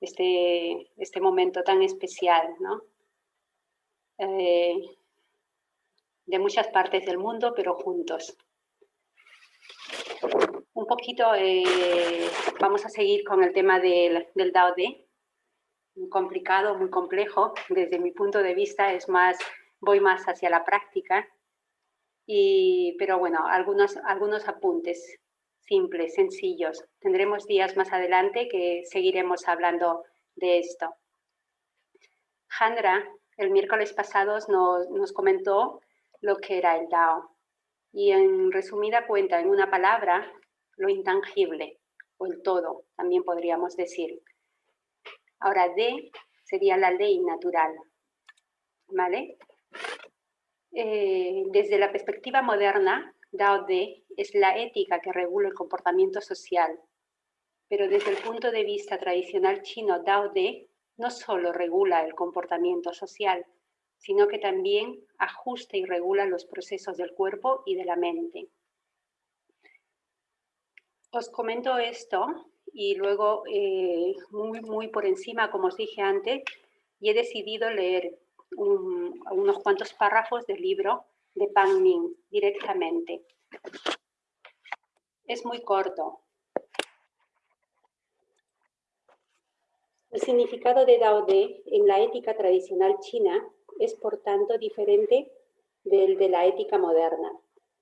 este, este momento tan especial, ¿no? Eh, de muchas partes del mundo, pero juntos. Un poquito, eh, vamos a seguir con el tema del, del Dao muy complicado, muy complejo, desde mi punto de vista es más, voy más hacia la práctica, y, pero bueno, algunos, algunos apuntes simples, sencillos. Tendremos días más adelante que seguiremos hablando de esto. Jandra, el miércoles pasado nos, nos comentó lo que era el Dao. Y en resumida cuenta, en una palabra, lo intangible o el todo, también podríamos decir. Ahora, D sería la ley natural. ¿Vale? Eh, desde la perspectiva moderna, Dao De es la ética que regula el comportamiento social. Pero desde el punto de vista tradicional chino, Dao De no solo regula el comportamiento social, sino que también ajusta y regula los procesos del cuerpo y de la mente. Os comento esto y luego eh, muy, muy por encima, como os dije antes, y he decidido leer unos cuantos párrafos del libro de Pang Ming directamente. Es muy corto. El significado de Dao De en la ética tradicional china es por tanto diferente del de la ética moderna.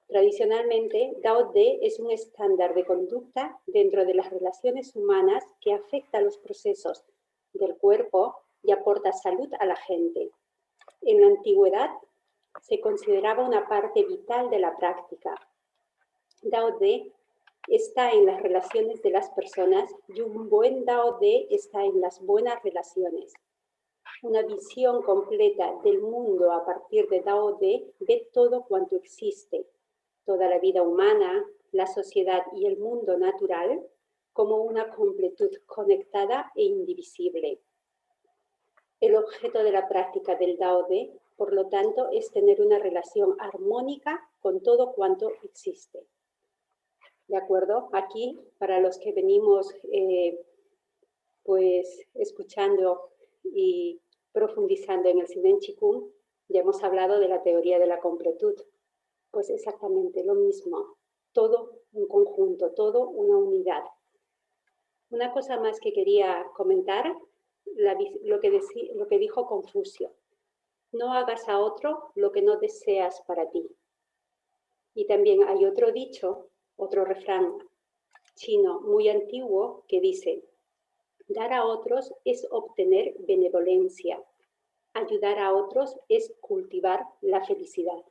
Tradicionalmente, Dao De es un estándar de conducta dentro de las relaciones humanas que afecta los procesos del cuerpo y aporta salud a la gente. En la antigüedad se consideraba una parte vital de la práctica. Dao De está en las relaciones de las personas y un buen Dao De está en las buenas relaciones una visión completa del mundo a partir de Dao De ve todo cuanto existe, toda la vida humana, la sociedad y el mundo natural como una completud conectada e indivisible. El objeto de la práctica del Dao De, por lo tanto, es tener una relación armónica con todo cuanto existe. ¿De acuerdo? Aquí, para los que venimos eh, pues escuchando y profundizando en el Sinen Chikung, ya hemos hablado de la teoría de la completud. Pues exactamente lo mismo, todo un conjunto, todo una unidad. Una cosa más que quería comentar, que lo que dijo Confucio. No hagas a otro lo que no deseas para ti. Y también hay otro dicho, otro refrán chino muy antiguo que dice, Dar a otros es obtener benevolencia. Ayudar a otros es cultivar la felicidad.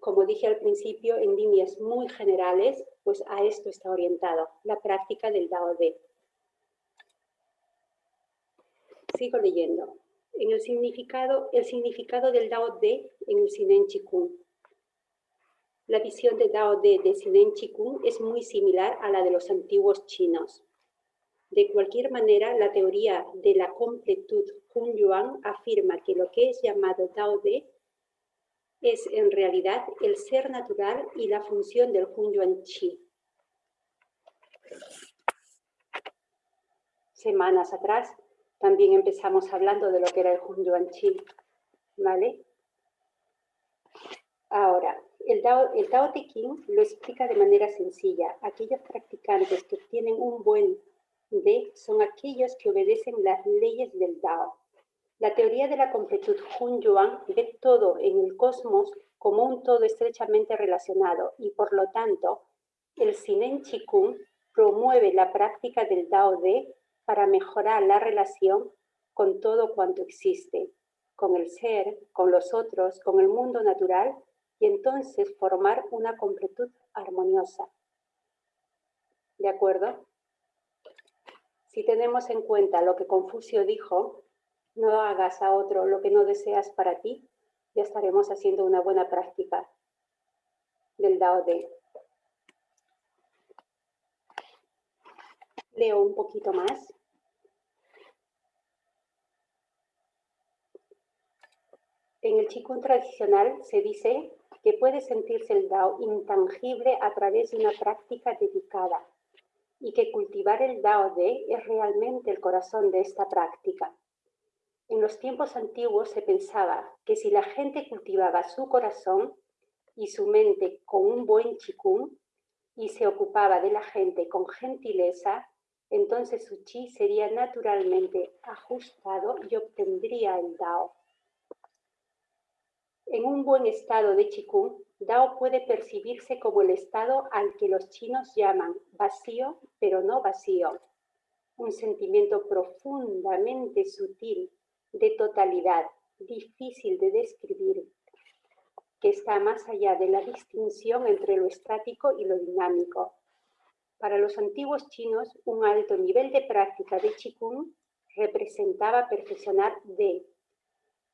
como dije al principio, en líneas muy generales, pues a esto está orientado la práctica del Dao De. Sigo leyendo. En el significado, el significado del Dao De en el Sinen Chikung. La visión de Dao De de Sinen Chikung es muy similar a la de los antiguos chinos. De cualquier manera, la teoría de la completud Hun Yuan afirma que lo que es llamado Dao De es en realidad el ser natural y la función del Hun Yuan Chi. Semanas atrás también empezamos hablando de lo que era el Hun Yuan Chi, ¿vale? Ahora, el Tao, el Tao Te Ching lo explica de manera sencilla. Aquellos practicantes que tienen un buen D son aquellos que obedecen las leyes del Dao. La teoría de la completud Hun Yuan ve todo en el cosmos como un todo estrechamente relacionado y por lo tanto el Sinen Chikung promueve la práctica del Dao De para mejorar la relación con todo cuanto existe, con el ser, con los otros, con el mundo natural y entonces formar una completud armoniosa. ¿De acuerdo? Si tenemos en cuenta lo que Confucio dijo, no hagas a otro lo que no deseas para ti, ya estaremos haciendo una buena práctica del Dao De. Leo un poquito más. En el Qigong tradicional se dice que puede sentirse el Dao intangible a través de una práctica dedicada y que cultivar el Dao De es realmente el corazón de esta práctica. En los tiempos antiguos se pensaba que si la gente cultivaba su corazón y su mente con un buen chikung y se ocupaba de la gente con gentileza, entonces su chi sería naturalmente ajustado y obtendría el Dao. En un buen estado de Qigong, Dao puede percibirse como el estado al que los chinos llaman vacío, pero no vacío. Un sentimiento profundamente sutil, de totalidad, difícil de describir, que está más allá de la distinción entre lo estático y lo dinámico. Para los antiguos chinos, un alto nivel de práctica de Qigong representaba perfeccionar de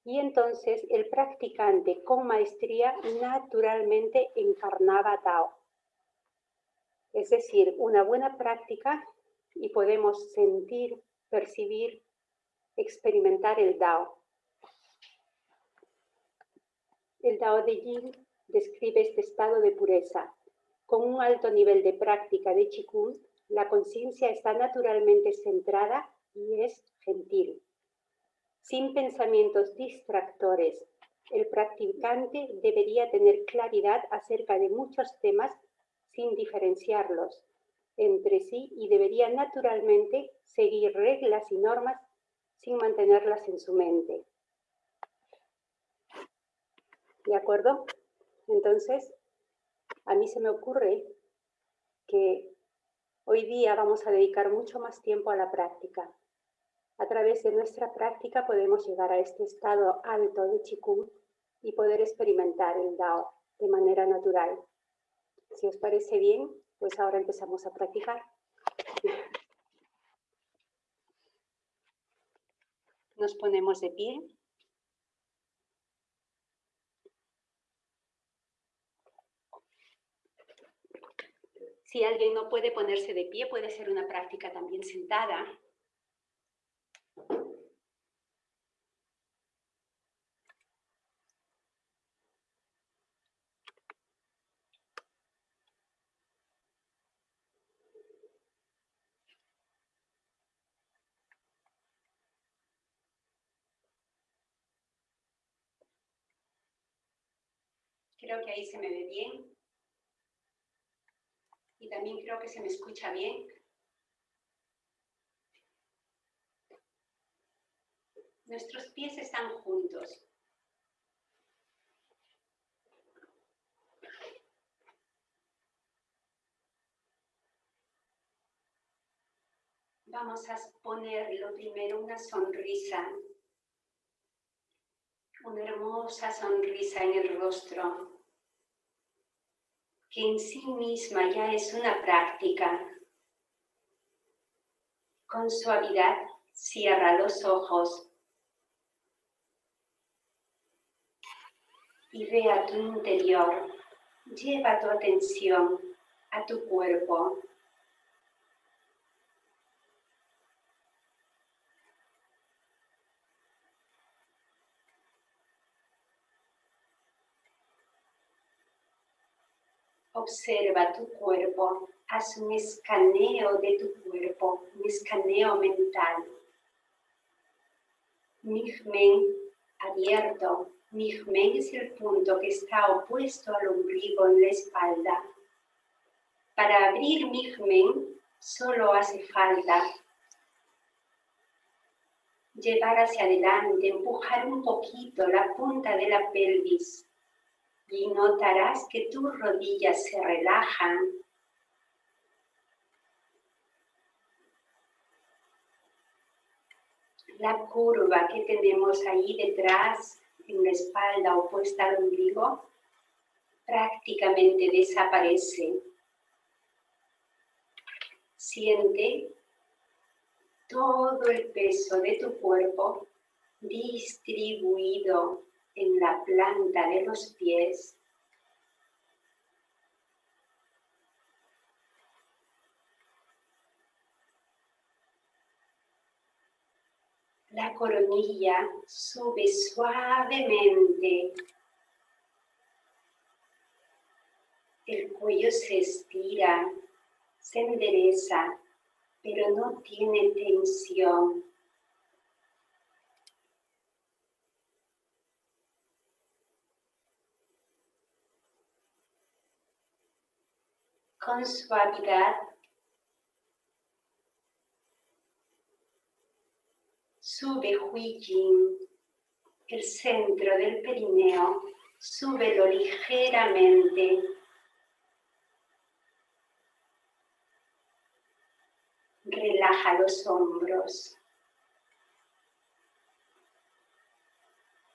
y entonces el practicante con maestría naturalmente encarnaba Tao. Es decir, una buena práctica y podemos sentir, percibir, experimentar el Dao. El Dao de Yin describe este estado de pureza. Con un alto nivel de práctica de Qigong, la conciencia está naturalmente centrada y es gentil sin pensamientos distractores. El practicante debería tener claridad acerca de muchos temas sin diferenciarlos entre sí y debería naturalmente seguir reglas y normas sin mantenerlas en su mente. ¿De acuerdo? Entonces, a mí se me ocurre que hoy día vamos a dedicar mucho más tiempo a la práctica. A través de nuestra práctica podemos llegar a este estado alto de Qigong y poder experimentar el Dao de manera natural. Si os parece bien, pues ahora empezamos a practicar. Nos ponemos de pie. Si alguien no puede ponerse de pie, puede ser una práctica también sentada. Creo que ahí se me ve bien. Y también creo que se me escucha bien. Nuestros pies están juntos. Vamos a poner lo primero una sonrisa, una hermosa sonrisa en el rostro que en sí misma ya es una práctica. Con suavidad cierra los ojos y ve a tu interior. Lleva tu atención a tu cuerpo. Observa tu cuerpo, haz un escaneo de tu cuerpo, un escaneo mental. Nigmen abierto. Nigmen es el punto que está opuesto al ombligo en la espalda. Para abrir Nigmen solo hace falta llevar hacia adelante, empujar un poquito la punta de la pelvis y notarás que tus rodillas se relajan. La curva que tenemos ahí detrás, en la espalda opuesta al ombligo, prácticamente desaparece. Siente todo el peso de tu cuerpo distribuido en la planta de los pies. La coronilla sube suavemente. El cuello se estira, se endereza, pero no tiene tensión. Con suavidad sube Huijin, el centro del perineo, súbelo ligeramente Relaja los hombros.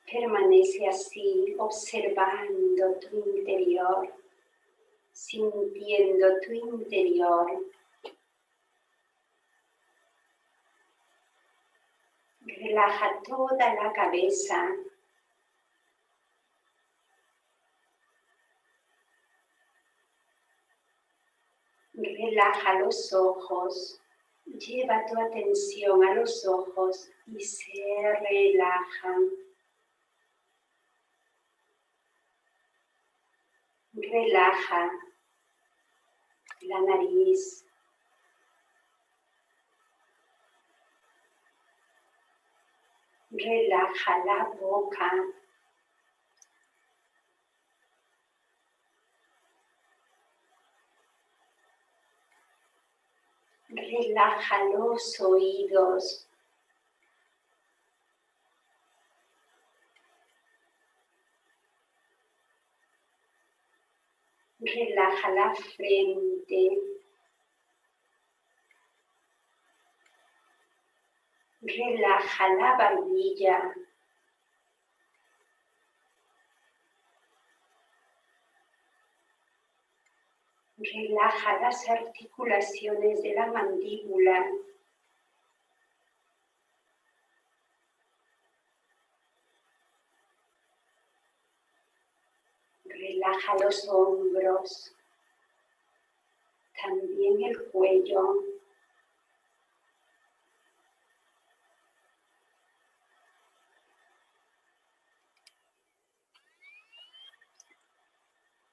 Permanece así, observando tu interior, sintiendo tu interior. Relaja toda la cabeza. Relaja los ojos. Lleva tu atención a los ojos y se relajan. Relaja la nariz. Relaja la boca. Relaja los oídos. Relaja la frente. Relaja la barbilla. Relaja las articulaciones de la mandíbula. Relaja los hombros, también el cuello.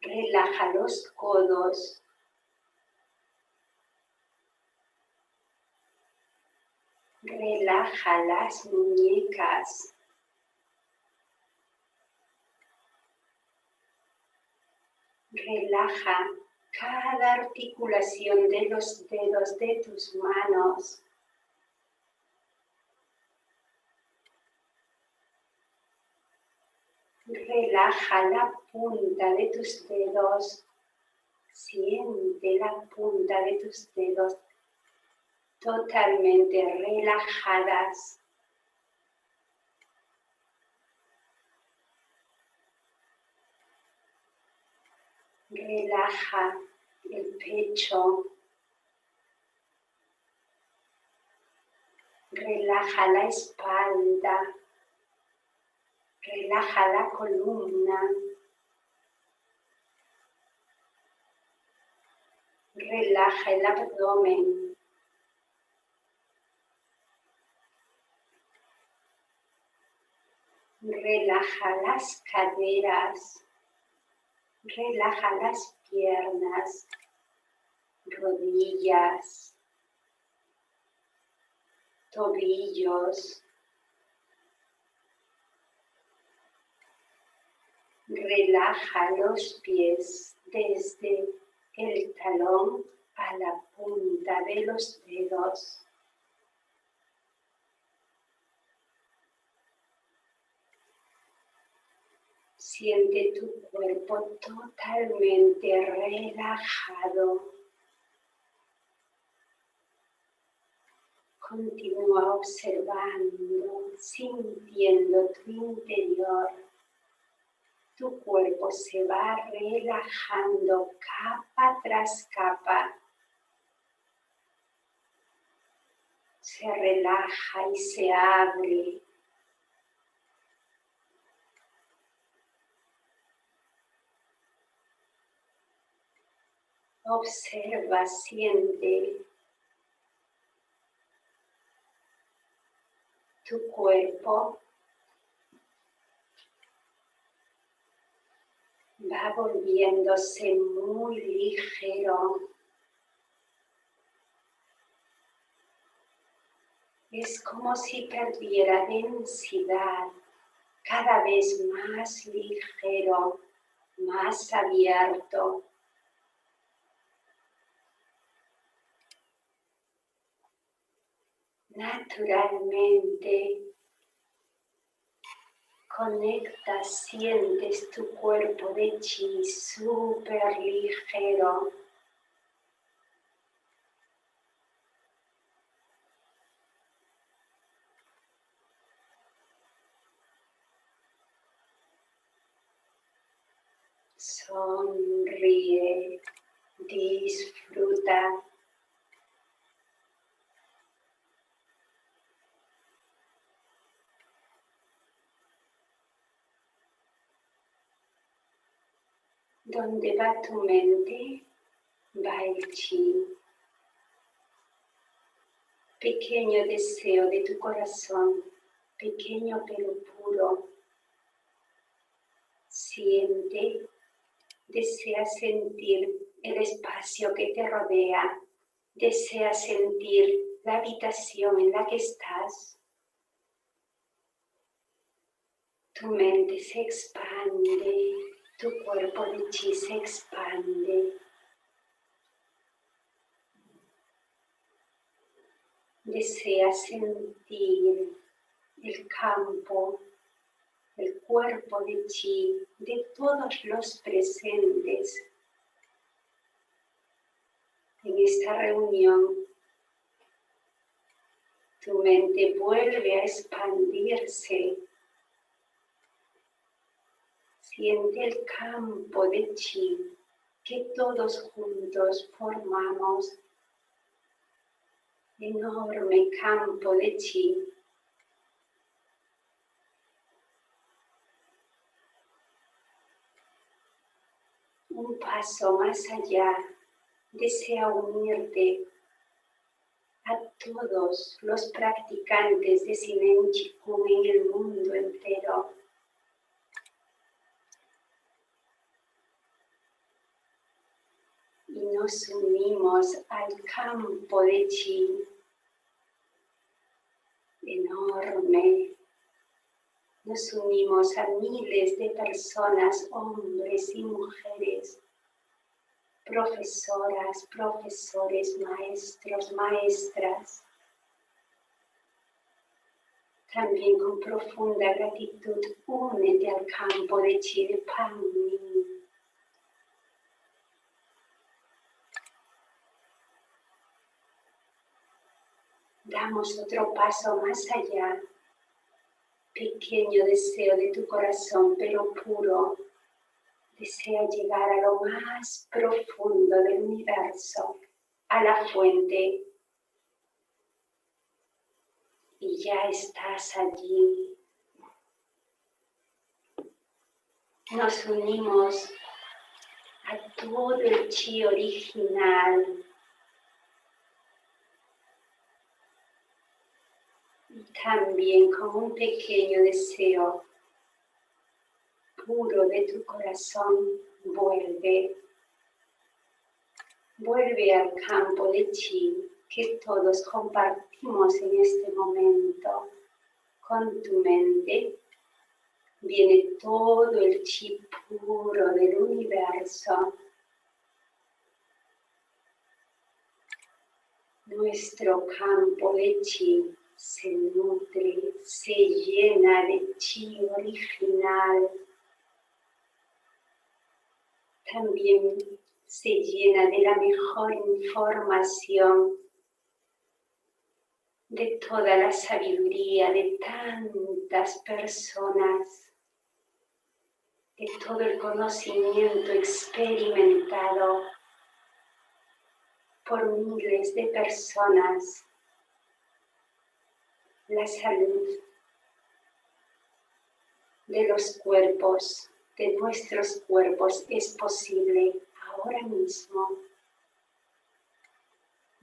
Relaja los codos. Relaja las muñecas. Relaja cada articulación de los dedos de tus manos. Relaja la punta de tus dedos. Siente la punta de tus dedos totalmente relajadas. Relaja el pecho. Relaja la espalda. Relaja la columna. Relaja el abdomen. Relaja las caderas. Relaja las piernas, rodillas, tobillos, Relaja los pies desde el talón a la punta de los dedos. Siente tu cuerpo totalmente relajado. Continúa observando, sintiendo tu interior tu cuerpo se va relajando capa tras capa. Se relaja y se abre. Observa, siente tu cuerpo va volviéndose muy ligero. Es como si perdiera densidad, cada vez más ligero, más abierto. Naturalmente conecta, sientes tu cuerpo de chi súper ligero. Sonríe, disfruta. Donde va tu mente, va el chi. Pequeño deseo de tu corazón, pequeño pero puro. Siente Deseas sentir el espacio que te rodea. Deseas sentir la habitación en la que estás. Tu mente se expande, tu cuerpo de chi se expande. Deseas sentir el campo el cuerpo de chi de todos los presentes en esta reunión. Tu mente vuelve a expandirse. Siente el campo de chi que todos juntos formamos. Enorme campo de chi un paso más allá, desea unirte a todos los practicantes de Sinen en el mundo entero. Y nos unimos al campo de Chi enorme nos unimos a miles de personas, hombres y mujeres, profesoras, profesores, maestros, maestras. También con profunda gratitud, únete al campo de Chile Damos otro paso más allá pequeño deseo de tu corazón, pero puro, desea llegar a lo más profundo del universo, a la fuente. Y ya estás allí. Nos unimos a todo el chi original también con un pequeño deseo puro de tu corazón, vuelve. Vuelve al campo de chi que todos compartimos en este momento. Con tu mente viene todo el chi puro del universo. Nuestro campo de chi se nutre, se llena de chi original. También se llena de la mejor información de toda la sabiduría de tantas personas, de todo el conocimiento experimentado por miles de personas la salud de los cuerpos, de nuestros cuerpos, es posible ahora mismo.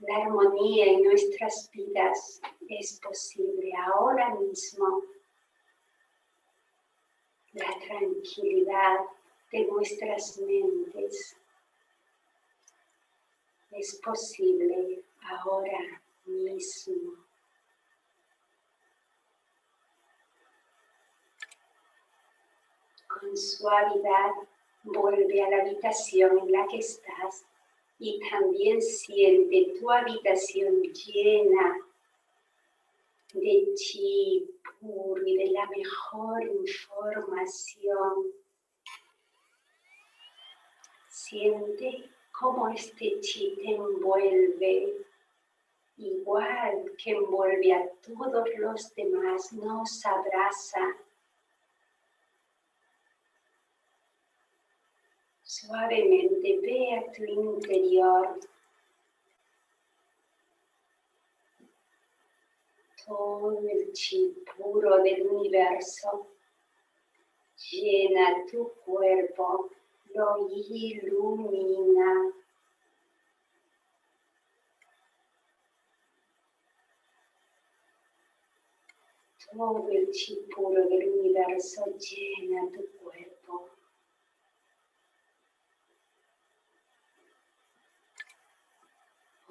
La armonía en nuestras vidas es posible ahora mismo. La tranquilidad de nuestras mentes es posible ahora mismo. Con suavidad vuelve a la habitación en la que estás y también siente tu habitación llena de chi puro y de la mejor información. Siente cómo este chi te envuelve, igual que envuelve a todos los demás, nos abraza. Suavemente ve a tu interior todo el chi puro del universo llena tu cuerpo, lo ilumina. Todo el chi puro del universo llena tu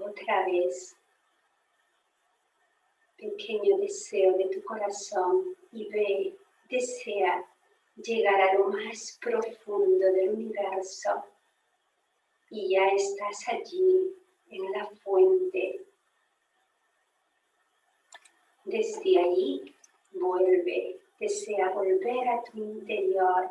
Otra vez pequeño deseo de tu corazón y ve, desea llegar a lo más profundo del universo y ya estás allí en la fuente. Desde ahí vuelve, desea volver a tu interior.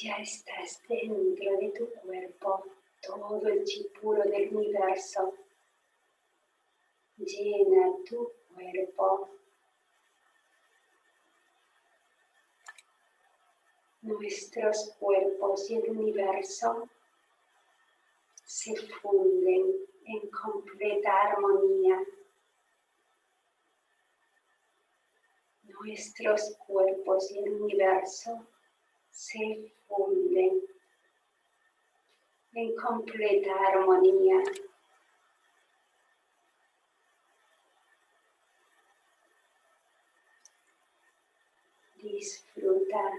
Ya estás dentro de tu cuerpo todo el chi puro del universo llena tu cuerpo. Nuestros cuerpos y el universo se funden en completa armonía. Nuestros cuerpos y el universo se en completa armonía. Disfruta.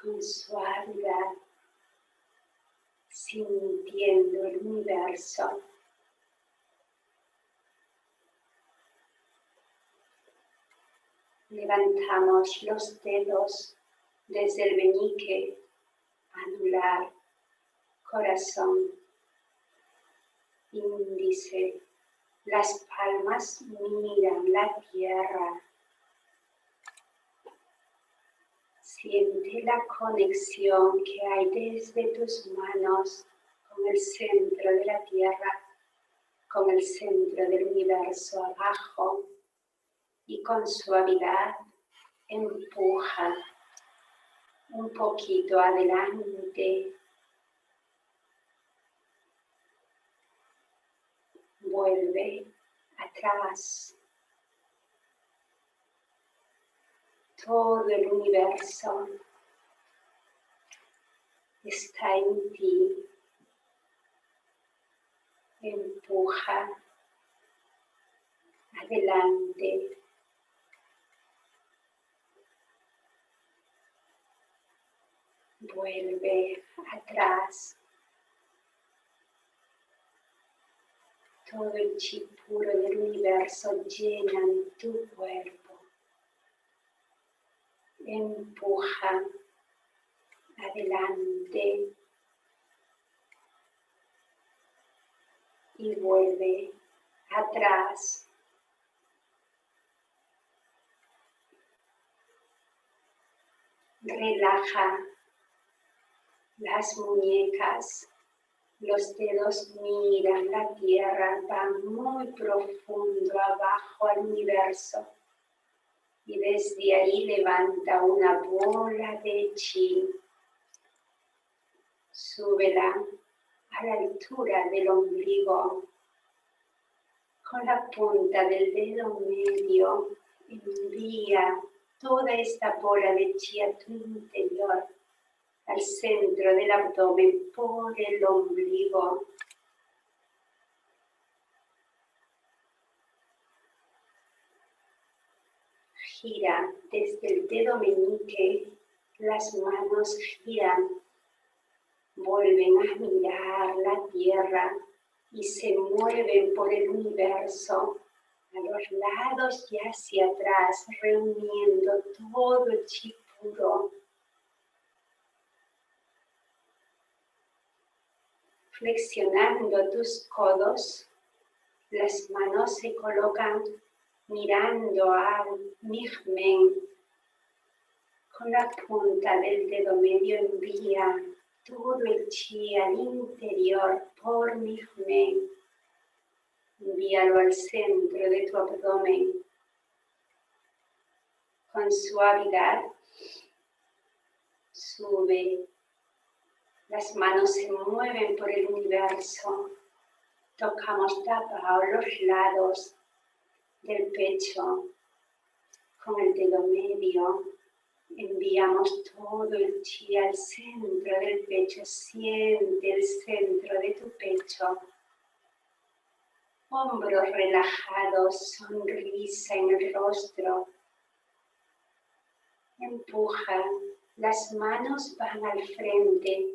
Con suavidad, sintiendo el universo. Levantamos los dedos desde el meñique, anular, corazón, índice. Las palmas miran la tierra. Siente la conexión que hay desde tus manos con el centro de la tierra, con el centro del universo abajo y con suavidad empuja un poquito adelante. Vuelve atrás. Todo el universo está en ti. Empuja adelante. Vuelve atrás. Todo el chi puro del universo llena tu cuerpo. Empuja adelante y vuelve atrás. Relaja las muñecas, los dedos miran la tierra, van muy profundo abajo al universo. Y desde ahí levanta una bola de chi. Súbela a la altura del ombligo. Con la punta del dedo medio envía toda esta bola de chi a tu interior al centro del abdomen por el ombligo. Gira desde el dedo meñique, las manos giran, vuelven a mirar la tierra y se mueven por el universo a los lados y hacia atrás, reuniendo todo el chi puro. Flexionando tus codos, las manos se colocan mirando al Migmen. Con la punta del dedo medio envía todo el chi al interior por Migmen. Envíalo al centro de tu abdomen. Con suavidad sube. Las manos se mueven por el universo. Tocamos tapa los lados del pecho. Con el dedo medio enviamos todo el chi al centro del pecho. Siente el centro de tu pecho hombros relajados, sonrisa en el rostro. Empuja, las manos van al frente,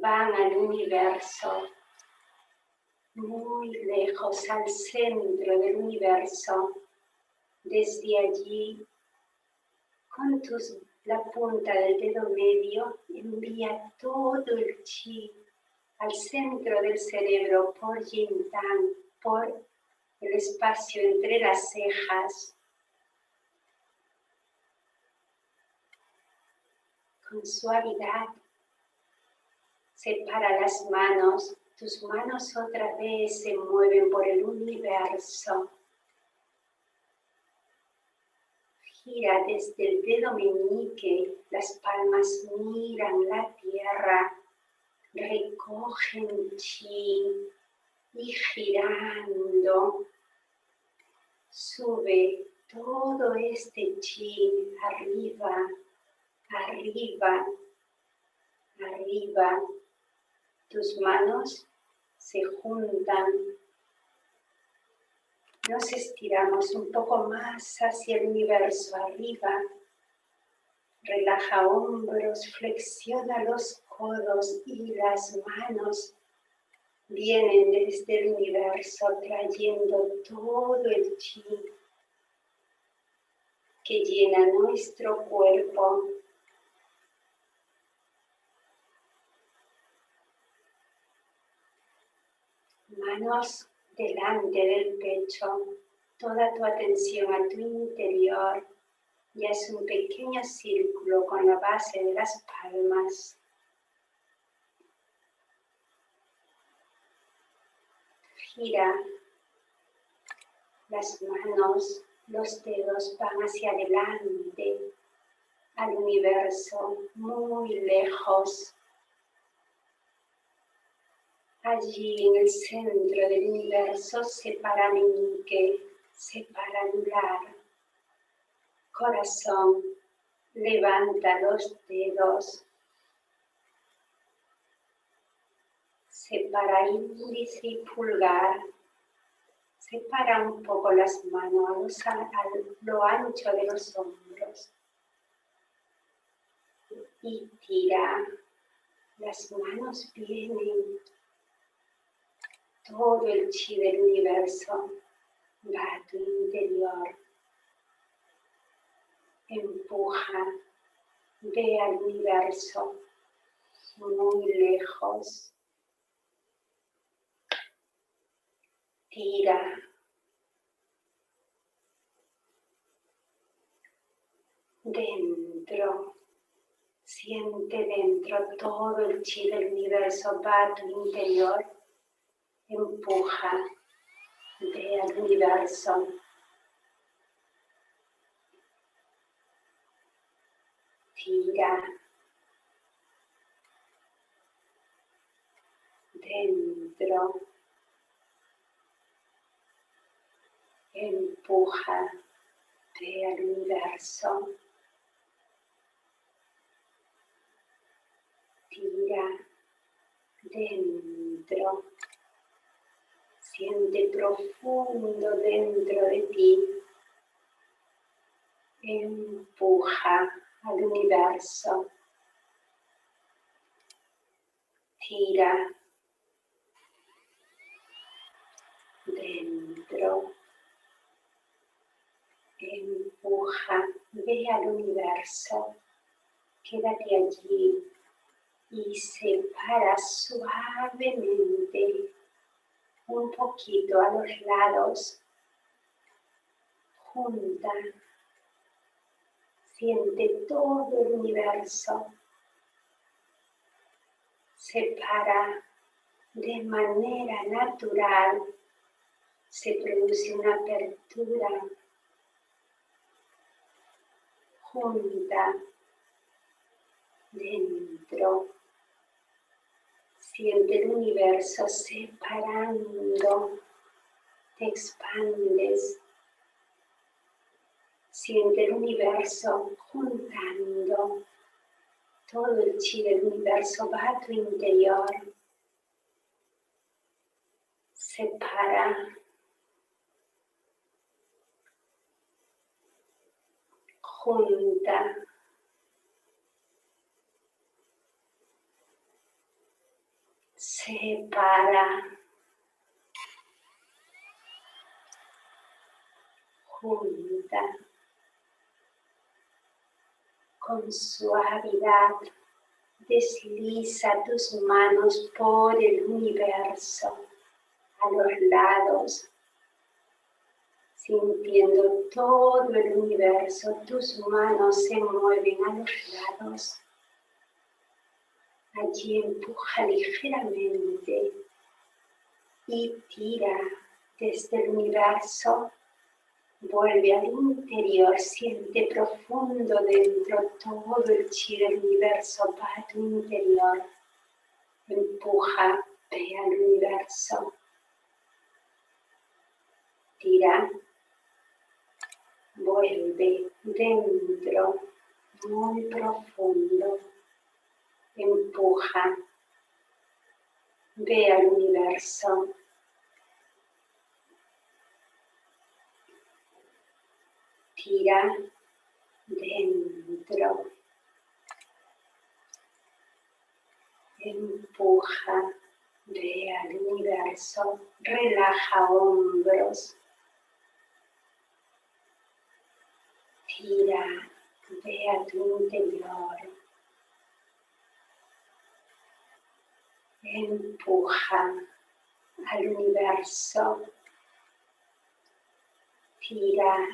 van al universo, muy lejos al centro del universo. Desde allí, con tus, la punta del dedo medio, envía todo el chi al centro del cerebro por Yin por el espacio entre las cejas. Con suavidad, separa las manos, tus manos otra vez se mueven por el universo. Gira desde el dedo meñique, las palmas miran la tierra, recogen chi, y girando sube todo este chi arriba, arriba, arriba. Tus manos se juntan. Nos estiramos un poco más hacia el universo arriba. Relaja hombros, flexiona los codos y las manos vienen desde el universo trayendo todo el chi que llena nuestro cuerpo. Manos delante del pecho, toda tu atención a tu interior y es un pequeño círculo con la base de las palmas gira las manos, los dedos van hacia adelante, al universo, muy lejos. Allí en el centro del universo separa meñique, separa anular, corazón, levanta los dedos, separa índice y pulgar, separa un poco las manos a, lo ancho de los hombros. Y tira, las manos vienen, todo el chi del universo va a tu interior, empuja, ve al universo muy lejos Tira. Dentro. Siente dentro todo el chi del universo, va a tu interior. Empuja. Ve al universo. Tira. Dentro. empuja al universo, tira dentro, siente profundo dentro de ti, empuja al universo, tira dentro, empuja, ve al universo, quédate allí y separa suavemente un poquito a los lados, junta, siente todo el universo separa de manera natural, se produce una apertura junta dentro. Siente el universo separando, te expandes. Siente el universo juntando. Todo el chi del universo va a tu interior, separa, junta, separa, junta con suavidad desliza tus manos por el universo, a los lados, sintiendo todo el universo, tus manos se mueven a los lados. Allí empuja ligeramente y tira desde el universo Vuelve al interior, siente profundo dentro todo el chi del universo, va a tu interior. Empuja, ve al universo. Tira, vuelve dentro, muy profundo. Empuja, ve al universo. tira dentro. Empuja, ve al universo, relaja hombros. Tira, ve a tu interior. Empuja al universo. Tira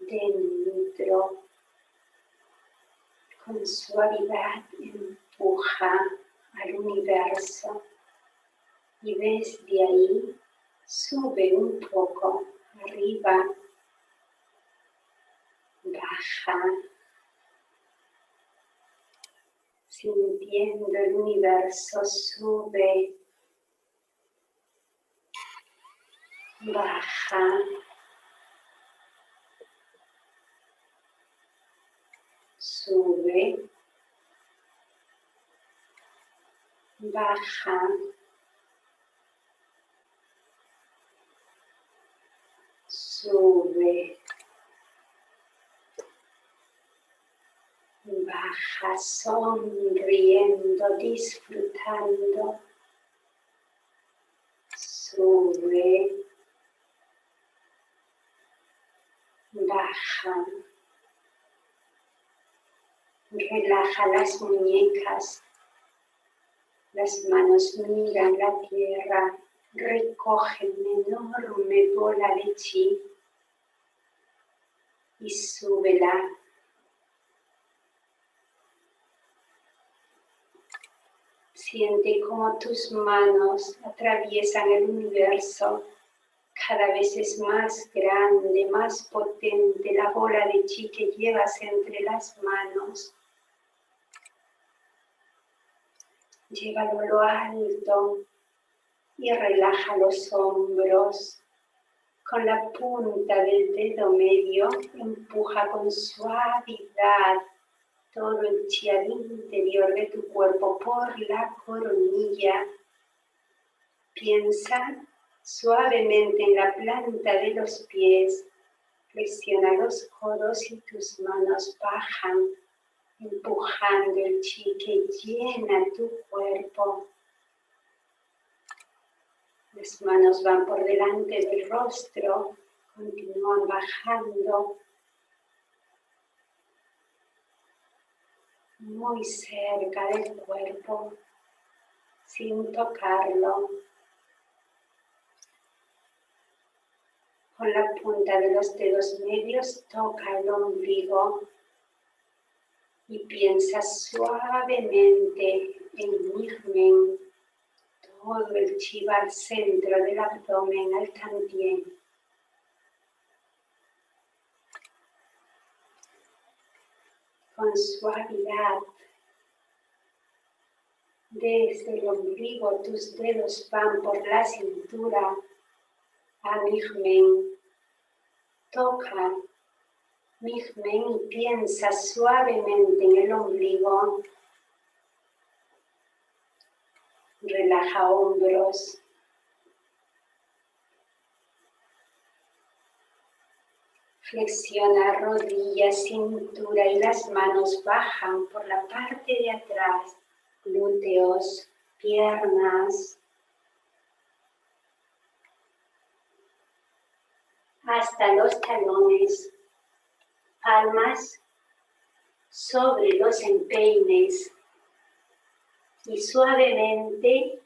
dentro, con suavidad empuja al universo y desde ahí sube un poco arriba, baja, sintiendo el universo sube, baja. sube, baja, sube, baja sonriendo, disfrutando, sube, baja. Relaja las muñecas, las manos miran la tierra, recogen enorme bola de chi y súbela. Siente como tus manos atraviesan el universo. Cada vez es más grande, más potente la bola de chi que llevas entre las manos. Llévalo a lo alto y relaja los hombros. Con la punta del dedo medio empuja con suavidad todo el chi al interior de tu cuerpo por la coronilla. Piensa suavemente en la planta de los pies. Flexiona los codos y tus manos bajan empujando el chi que llena tu cuerpo Las manos van por delante del rostro, continúan bajando muy cerca del cuerpo, sin tocarlo. Con la punta de los dedos medios toca el ombligo y piensa suavemente en Nigmen, todo el chiva al centro del abdomen, al tantien. Con suavidad, desde el ombligo tus dedos van por la cintura a Nigmen. Toca Nigmen y piensa suavemente en el ombligo Relaja hombros. Flexiona rodillas, cintura y las manos bajan por la parte de atrás, glúteos, piernas, hasta los talones, palmas sobre los empeines, y suavemente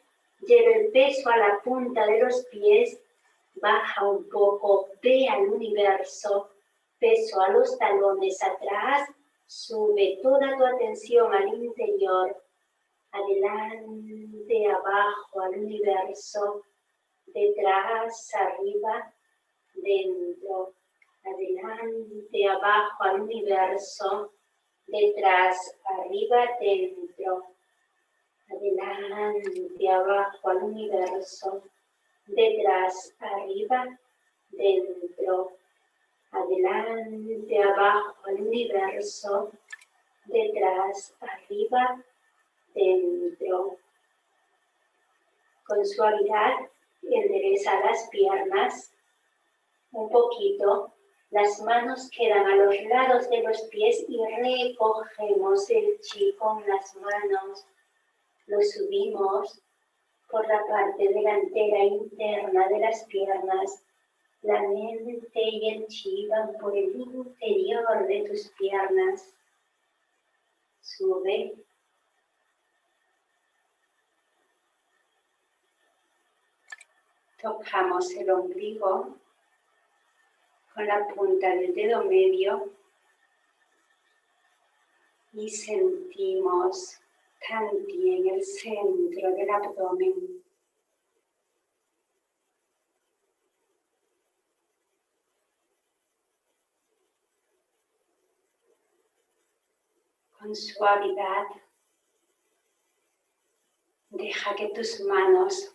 lleva el peso a la punta de los pies, baja un poco, ve al universo, peso a los talones atrás, sube toda tu atención al interior, adelante, abajo, al universo, detrás, arriba, dentro, adelante, abajo, al universo, detrás, arriba, dentro, adelante, abajo al universo, detrás, arriba, dentro, adelante, abajo al universo, detrás, arriba, dentro. Con suavidad endereza las piernas un poquito, las manos quedan a los lados de los pies y recogemos el chi con las manos lo subimos por la parte delantera interna de las piernas. La mente y el chi van por el interior de tus piernas. Sube. Tocamos el ombligo con la punta del dedo medio y sentimos en el centro del abdomen. Con suavidad, deja que tus manos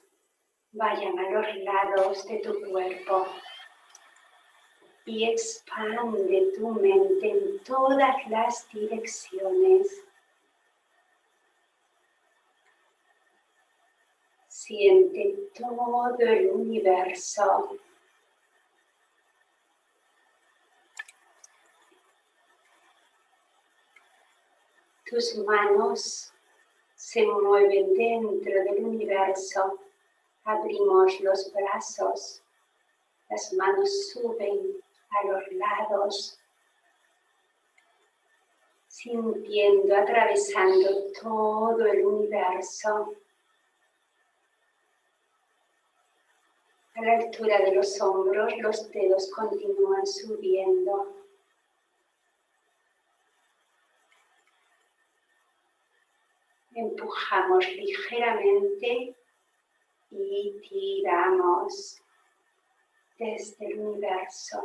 vayan a los lados de tu cuerpo y expande tu mente en todas las direcciones. Siente todo el universo. Tus manos se mueven dentro del universo. Abrimos los brazos. Las manos suben a los lados. Sintiendo, atravesando todo el universo. A la altura de los hombros, los dedos continúan subiendo. Empujamos ligeramente y tiramos desde el universo.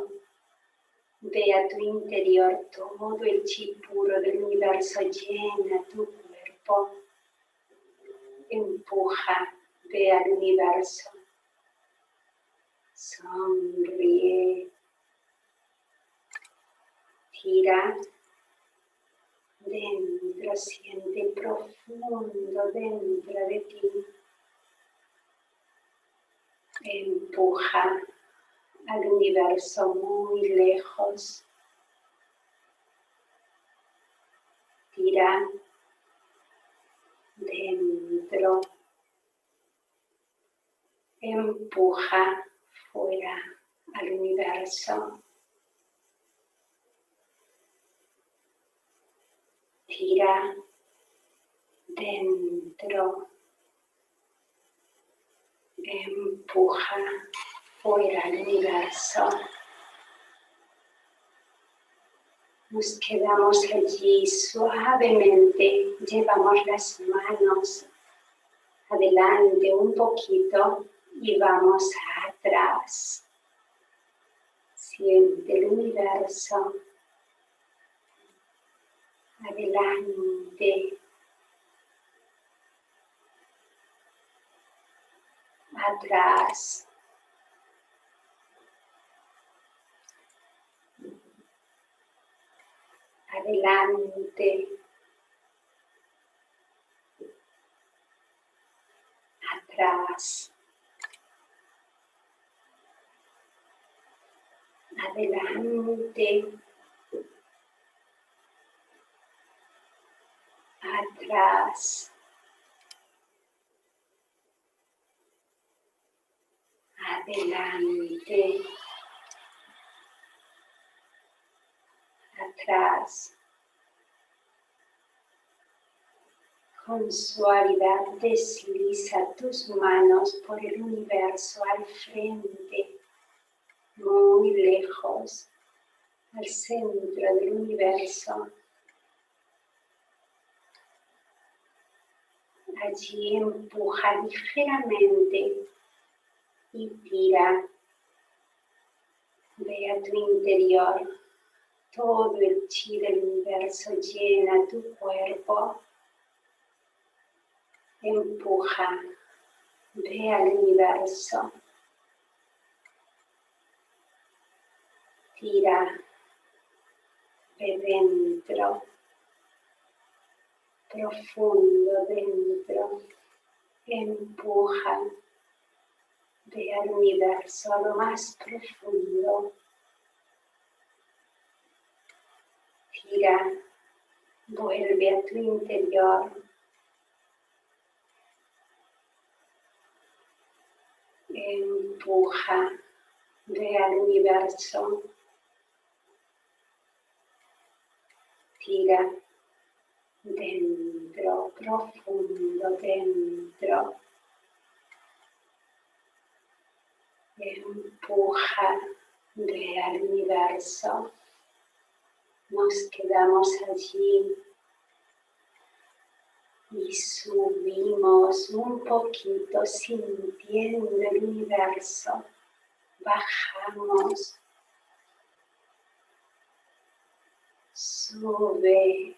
Ve a tu interior todo el chi puro del universo, llena tu cuerpo. Empuja, ve al universo sonríe, tira dentro, siente profundo dentro de ti, empuja al universo muy lejos, tira dentro. Empuja fuera al universo. Tira dentro. Empuja fuera al universo. Nos quedamos allí suavemente, llevamos las manos adelante un poquito y vamos atrás. Siente el universo. Adelante. Atrás. Adelante. Atrás. adelante, atrás, adelante, atrás. Con suavidad desliza tus manos por el universo al frente muy lejos, al centro del universo. Allí empuja ligeramente y tira. Ve a tu interior. Todo el chi del universo llena tu cuerpo. Empuja. Ve al universo. tira de dentro, profundo dentro, empuja de al universo a lo más profundo. Tira, vuelve a tu interior. Empuja de al universo tira dentro, profundo dentro. Empuja de al universo. Nos quedamos allí y subimos un poquito sintiendo el universo. Bajamos sube,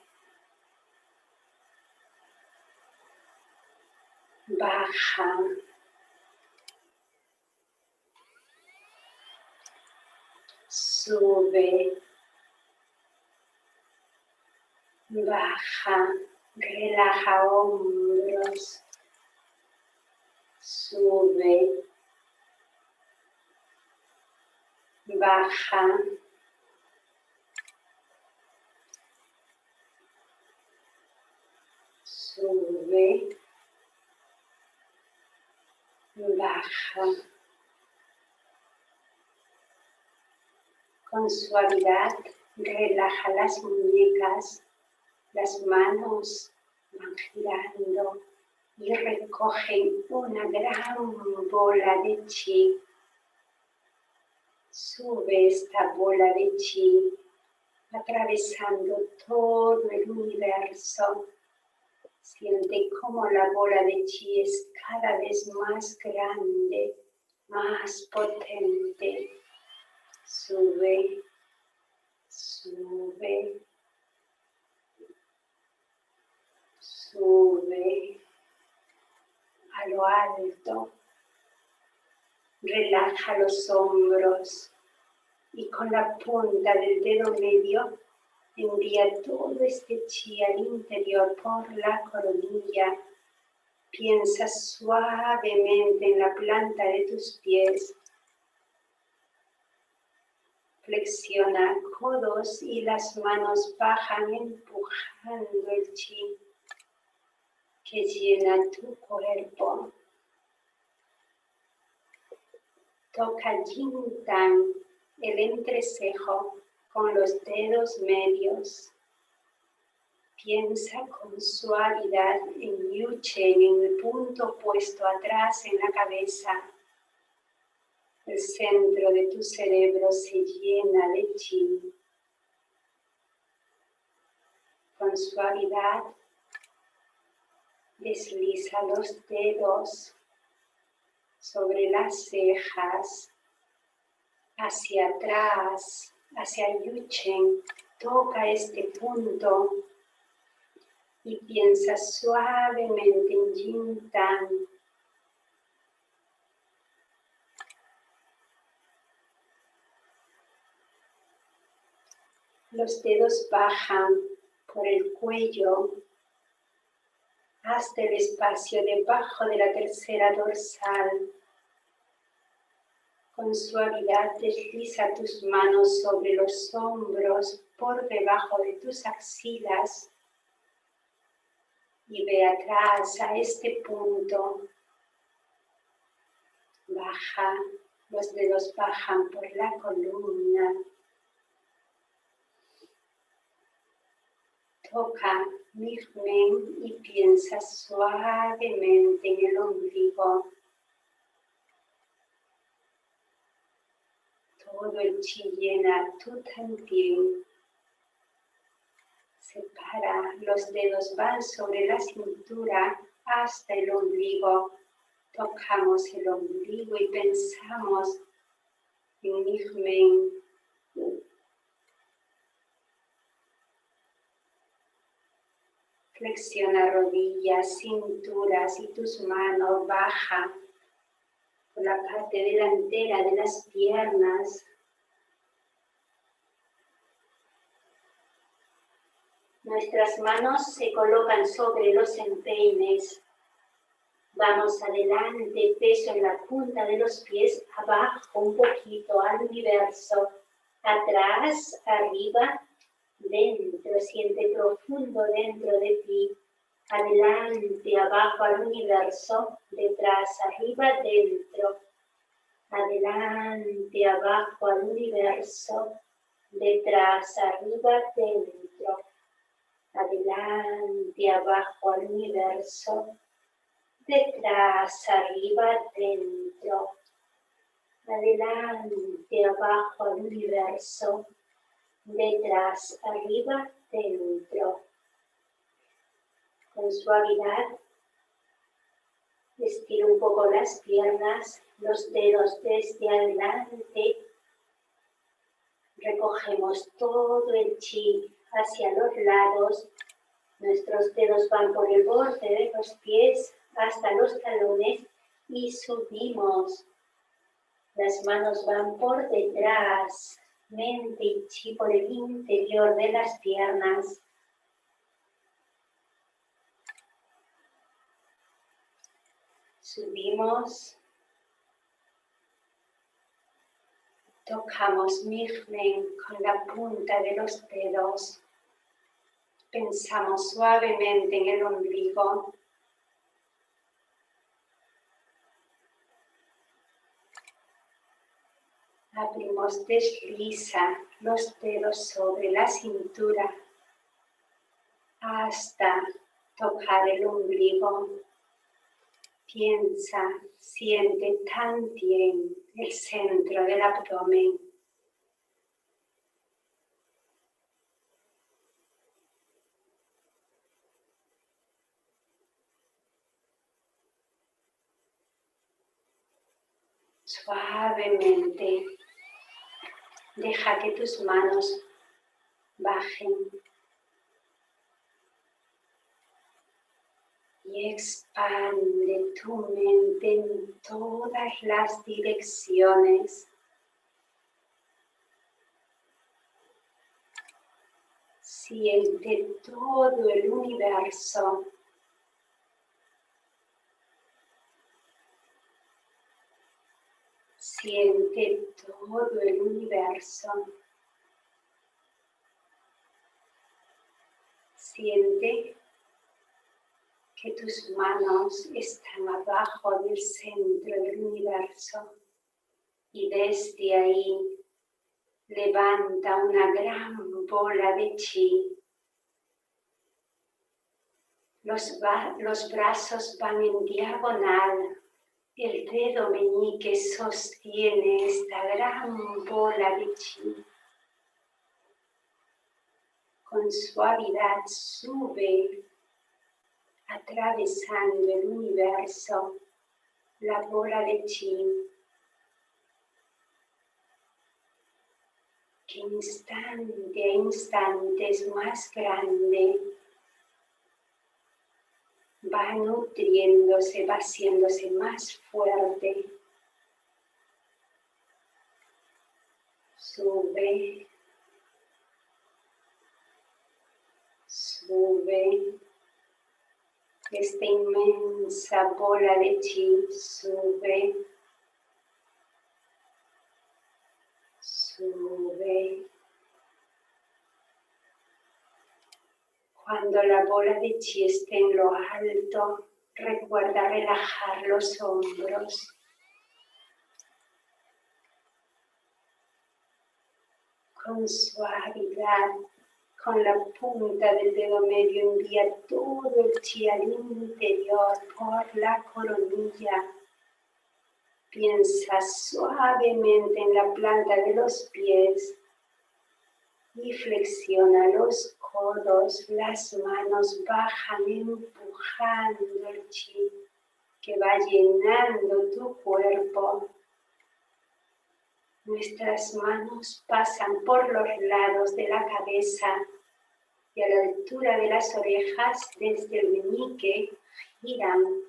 baja, sube, baja, relaja hombros, sube, baja, sube, baja. Con suavidad relaja las muñecas, las manos van girando y recogen una gran bola de chi. Sube esta bola de chi atravesando todo el universo Siente como la bola de chi es cada vez más grande, más potente. Sube, sube, sube a lo alto. Relaja los hombros y con la punta del dedo medio Envía todo este chi al interior por la coronilla. Piensa suavemente en la planta de tus pies. Flexiona codos y las manos bajan empujando el chi que llena tu cuerpo. Toca Jintan, el entrecejo, con los dedos medios. Piensa con suavidad en Yuchen, en el punto puesto atrás en la cabeza. El centro de tu cerebro se llena de chi. Con suavidad desliza los dedos sobre las cejas, hacia atrás, hacia Yuchen. Toca este punto y piensa suavemente en Jintan. Los dedos bajan por el cuello hasta el espacio debajo de la tercera dorsal. Con suavidad desliza tus manos sobre los hombros por debajo de tus axilas y ve atrás a este punto. Baja, los dedos bajan por la columna. Toca Mirmen y piensa suavemente en el ombligo. Todo el chi también. Separa, los dedos van sobre la cintura hasta el ombligo. Tocamos el ombligo y pensamos en Mirmen Flexiona rodillas, cinturas y tus manos baja por la parte delantera de las piernas. Nuestras manos se colocan sobre los empeines. Vamos adelante, peso en la punta de los pies, abajo un poquito al universo, atrás, arriba, dentro, siente profundo dentro de ti, adelante, abajo al universo, detrás, arriba, dentro, adelante, abajo al universo, detrás, arriba, dentro, adelante, abajo al universo, detrás, arriba, dentro, adelante, abajo al universo, detrás, arriba, dentro. Con suavidad, estira un poco las piernas, los dedos desde adelante. Recogemos todo el chi hacia los lados. Nuestros dedos van por el borde de los pies hasta los talones y subimos. Las manos van por detrás, mente y chi por el interior de las piernas. Subimos. Tocamos Mirmen con la punta de los dedos. Pensamos suavemente en el ombligo. Abrimos, desliza los dedos sobre la cintura hasta tocar el ombligo. Piensa, siente tan bien el centro del abdomen. Suavemente Deja que tus manos bajen expande tu mente en todas las direcciones. Siente todo el universo Siente todo el universo. Siente que tus manos están abajo del centro del universo. Y desde ahí levanta una gran bola de chi. Los, los brazos van en diagonal. El dedo meñique sostiene esta gran bola de chi. Con suavidad sube atravesando el universo la bola de chi que instante a instante es más grande, va nutriéndose, va haciéndose más fuerte. Sube, sube, esta inmensa bola de chi sube, sube. Cuando la bola de chi esté en lo alto, recuerda relajar los hombros. Con suavidad, con la punta del dedo medio envía todo el chi al interior por la coronilla Piensa suavemente en la planta de los pies y flexiona los codos, las manos bajan empujando el chi que va llenando tu cuerpo. Nuestras manos pasan por los lados de la cabeza y a la altura de las orejas desde el meñique giran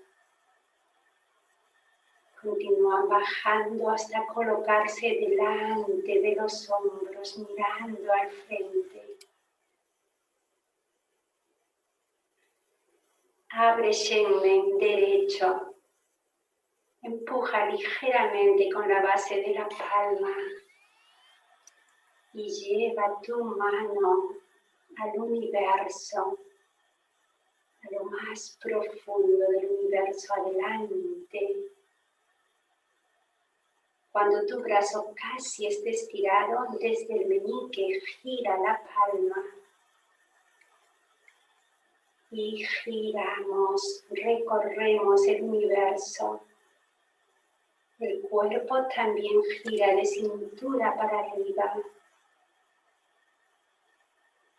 Continúa bajando hasta colocarse delante de los hombros, mirando al frente. Abre Shenmen derecho. Empuja ligeramente con la base de la palma y lleva tu mano al universo, a lo más profundo del universo adelante cuando tu brazo casi esté estirado desde el meñique, gira la palma. Y giramos, recorremos el universo. El cuerpo también gira de cintura para arriba.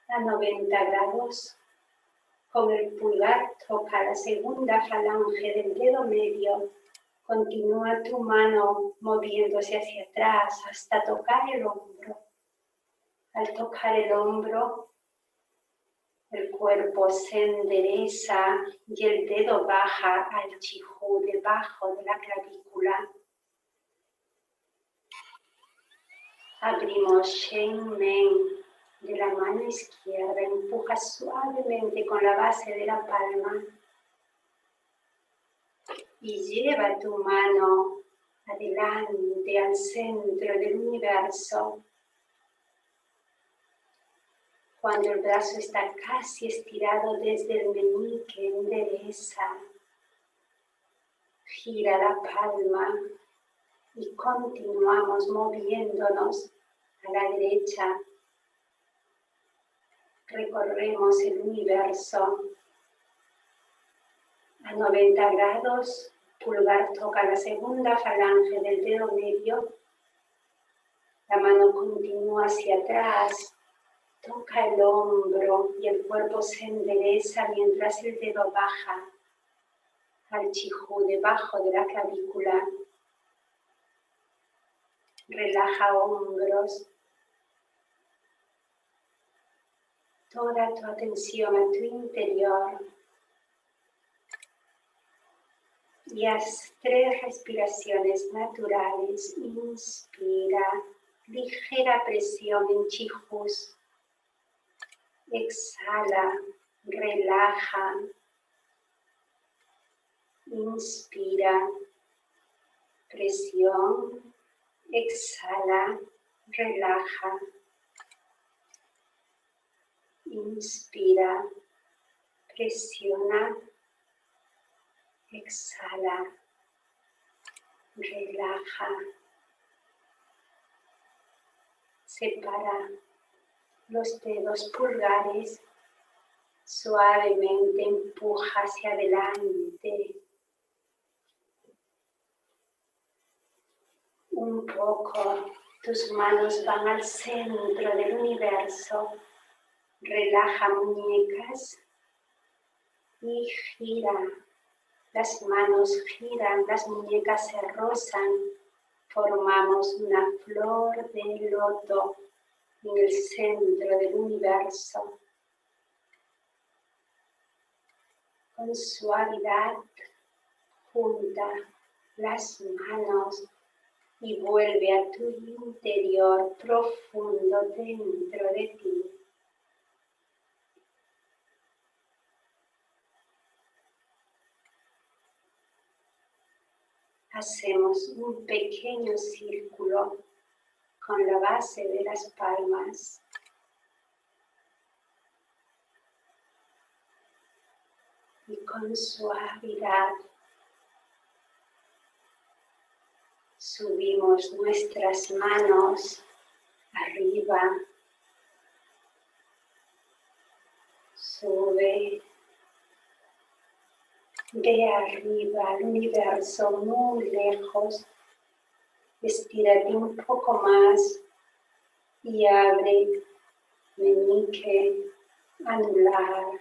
A 90 grados. Con el pulgar toca la segunda falange del dedo medio Continúa tu mano moviéndose hacia atrás hasta tocar el hombro. Al tocar el hombro, el cuerpo se endereza y el dedo baja al chihu debajo de la clavícula. Abrimos Shen Men de la mano izquierda, empuja suavemente con la base de la palma y lleva tu mano adelante al centro del universo. Cuando el brazo está casi estirado desde el meñique, endereza, gira la palma y continuamos moviéndonos a la derecha. Recorremos el universo a 90 grados pulgar toca la segunda falange del dedo medio, la mano continúa hacia atrás, toca el hombro y el cuerpo se endereza mientras el dedo baja al chihu debajo de la clavícula. Relaja hombros. Toda tu atención a tu interior y haz tres respiraciones naturales. Inspira, ligera presión en chijus. Exhala, relaja. Inspira, presión. Exhala, relaja. Inspira, presiona Exhala. Relaja. Separa los dedos pulgares, suavemente empuja hacia adelante. Un poco tus manos van al centro del universo. Relaja muñecas y gira. Las manos giran, las muñecas se rozan. Formamos una flor de loto en el centro del universo. Con suavidad, junta las manos y vuelve a tu interior profundo dentro de ti. Hacemos un pequeño círculo con la base de las palmas. Y con suavidad subimos nuestras manos arriba. Sube de arriba al universo muy lejos. Estírate un poco más y abre meñique, anular,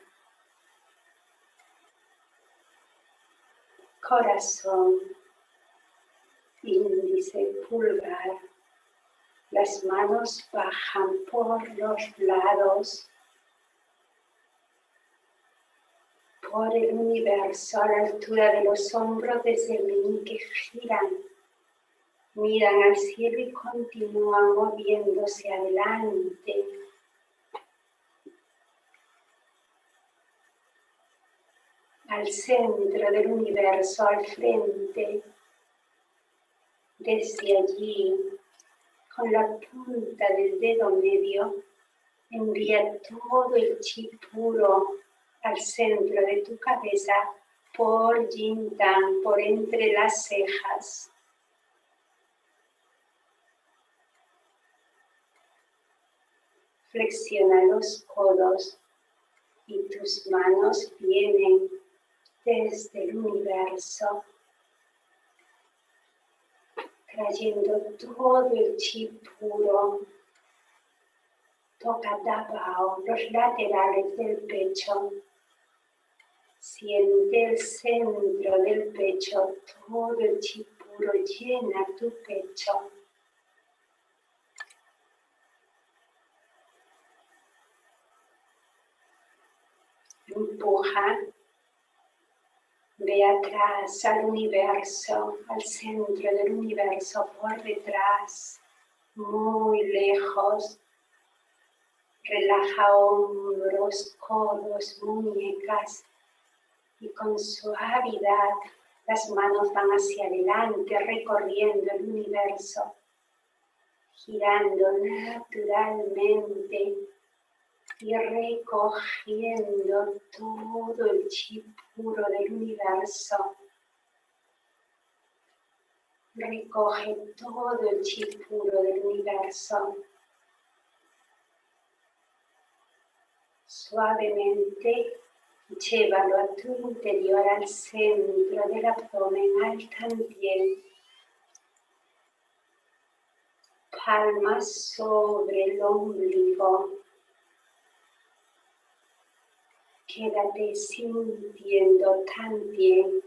corazón, índice, pulgar. Las manos bajan por los lados, por el universo a la altura de los hombros desde el meñique giran miran al cielo y continúan moviéndose adelante. Al centro del universo, al frente. Desde allí, con la punta del dedo medio, envía todo el chi puro al centro de tu cabeza por Yin por entre las cejas. Flexiona los codos y tus manos vienen desde el universo, trayendo todo el chi puro. Toca Dabao, los laterales del pecho. Siente el centro del pecho, todo el chi puro llena tu pecho. empuja, ve atrás al universo, al centro del universo, por detrás, muy lejos. Relaja hombros, codos, muñecas y con suavidad las manos van hacia adelante recorriendo el universo, girando naturalmente y recogiendo todo el chip puro del universo. Recoge todo el chip puro del universo. Suavemente llévalo a tu interior al centro del abdomen, al también. Palmas sobre el ombligo. Quédate sintiendo tan bien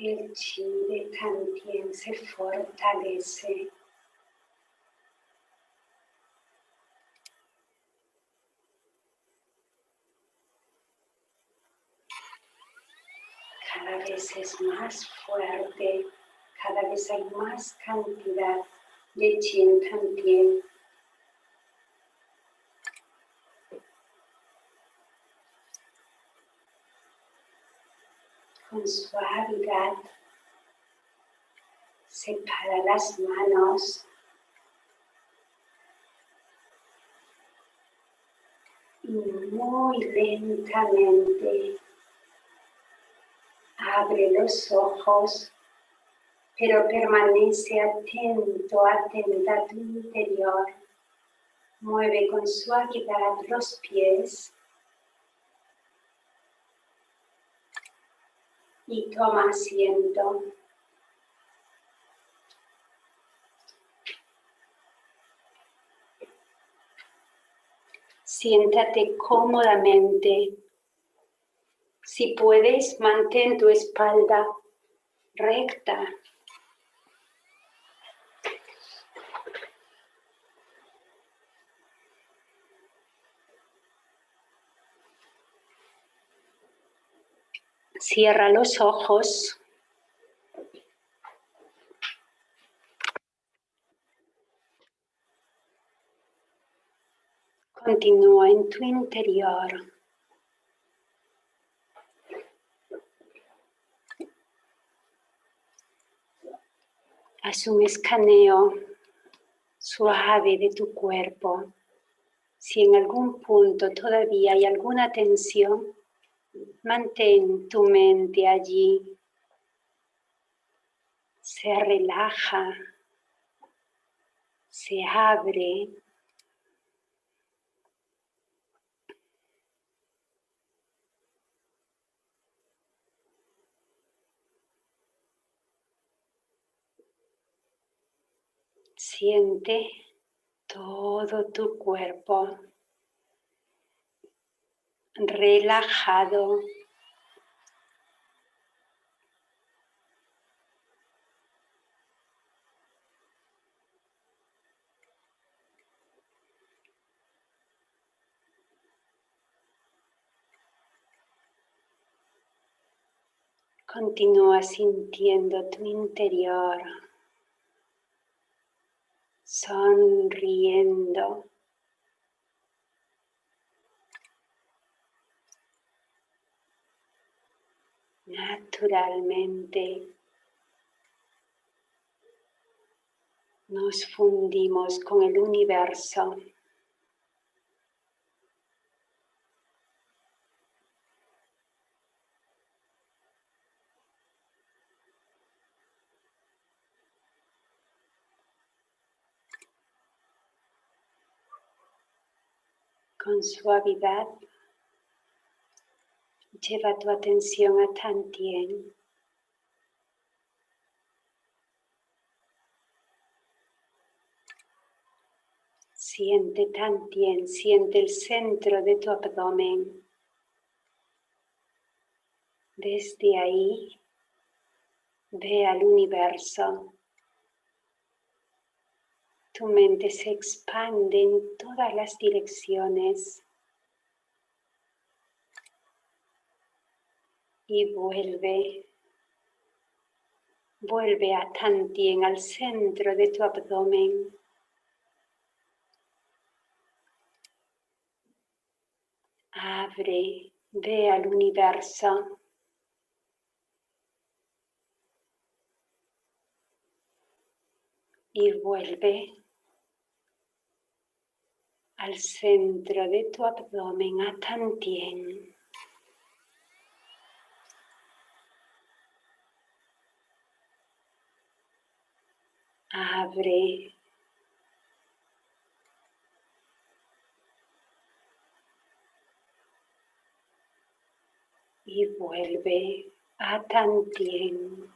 el chi también se fortalece. Cada vez es más fuerte, cada vez hay más cantidad de Chin Tantien. Con suavidad separa las manos y muy lentamente abre los ojos, pero permanece atento, atenta a tu interior. Mueve con suavidad los pies y toma asiento. Siéntate cómodamente. Si puedes, mantén tu espalda recta. Cierra los ojos. Continúa en tu interior. Haz un escaneo suave de tu cuerpo. Si en algún punto todavía hay alguna tensión, mantén tu mente allí. Se relaja, se abre. Siente todo tu cuerpo relajado. Continúa sintiendo tu interior sonriendo. Naturalmente nos fundimos con el universo. Con suavidad, lleva tu atención a Tantien. Siente Tantien, siente el centro de tu abdomen. Desde ahí, ve al universo. Tu mente se expande en todas las direcciones y vuelve, vuelve a Tantien, al centro de tu abdomen. Abre, ve al universo. Y vuelve al centro de tu abdomen a Tantien. Abre y vuelve a Tantien.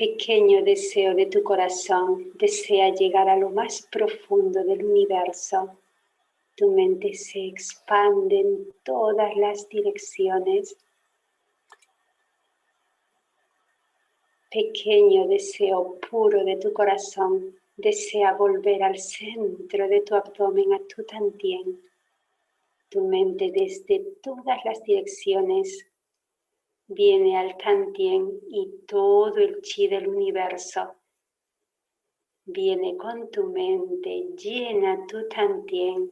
pequeño deseo de tu corazón desea llegar a lo más profundo del universo. Tu mente se expande en todas las direcciones. Pequeño deseo puro de tu corazón desea volver al centro de tu abdomen, a tu tantien. Tu mente desde todas las direcciones viene al Tantien y todo el chi del universo viene con tu mente, llena tu Tantien,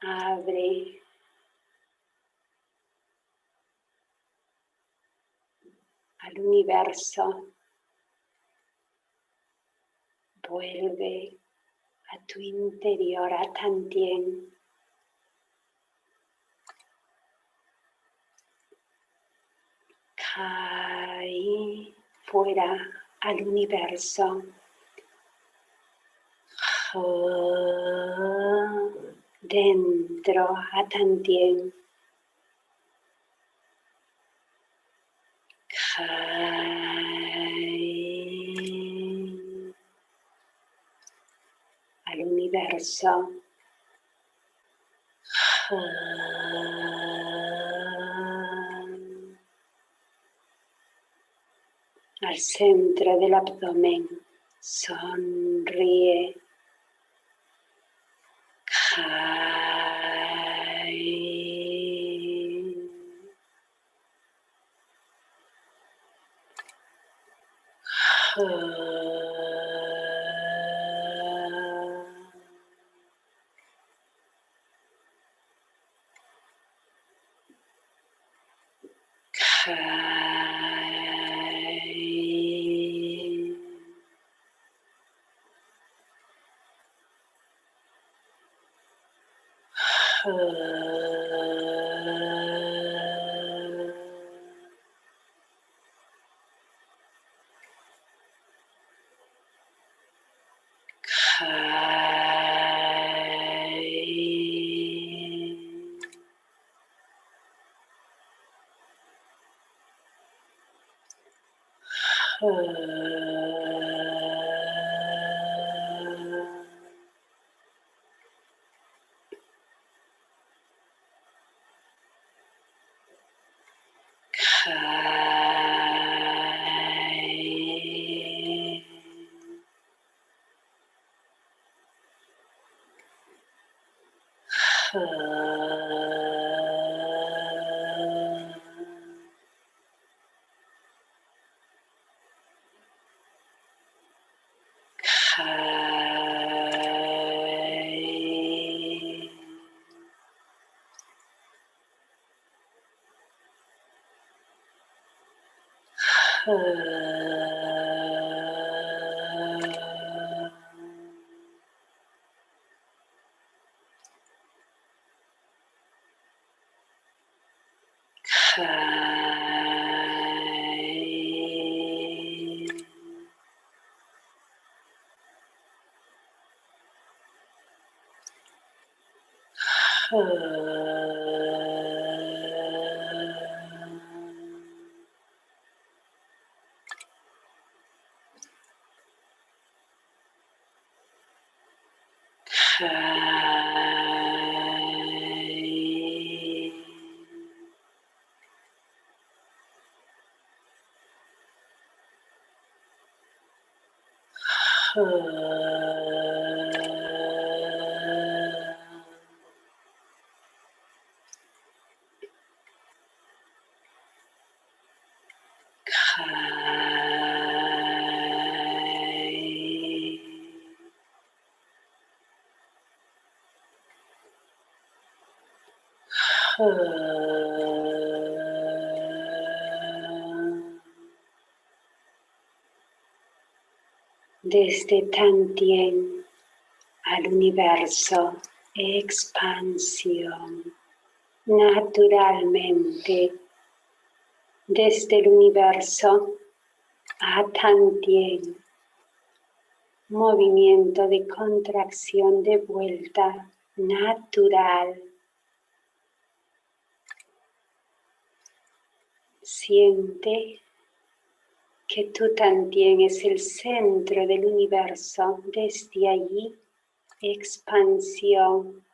abre al universo, vuelve a tu interior, a Tantien. Cae fuera al universo. Dentro a Tantien. Al centro del abdomen. Sonríe. Ah. Desde Tantien al universo, expansión, naturalmente, desde el universo a Tantien, movimiento de contracción de vuelta natural. Siente que tú también es el centro del universo. Desde allí, expansión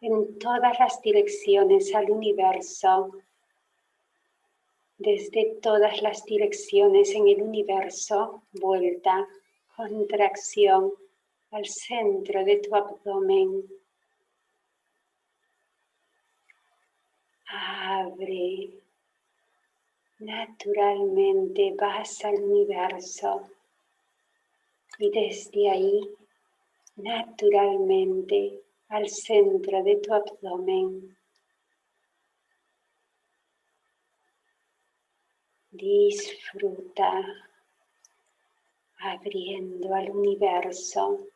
en todas las direcciones al universo. Desde todas las direcciones en el universo, vuelta, contracción al centro de tu abdomen. Abre. Naturalmente vas al universo y desde ahí, naturalmente, al centro de tu abdomen. Disfruta abriendo al universo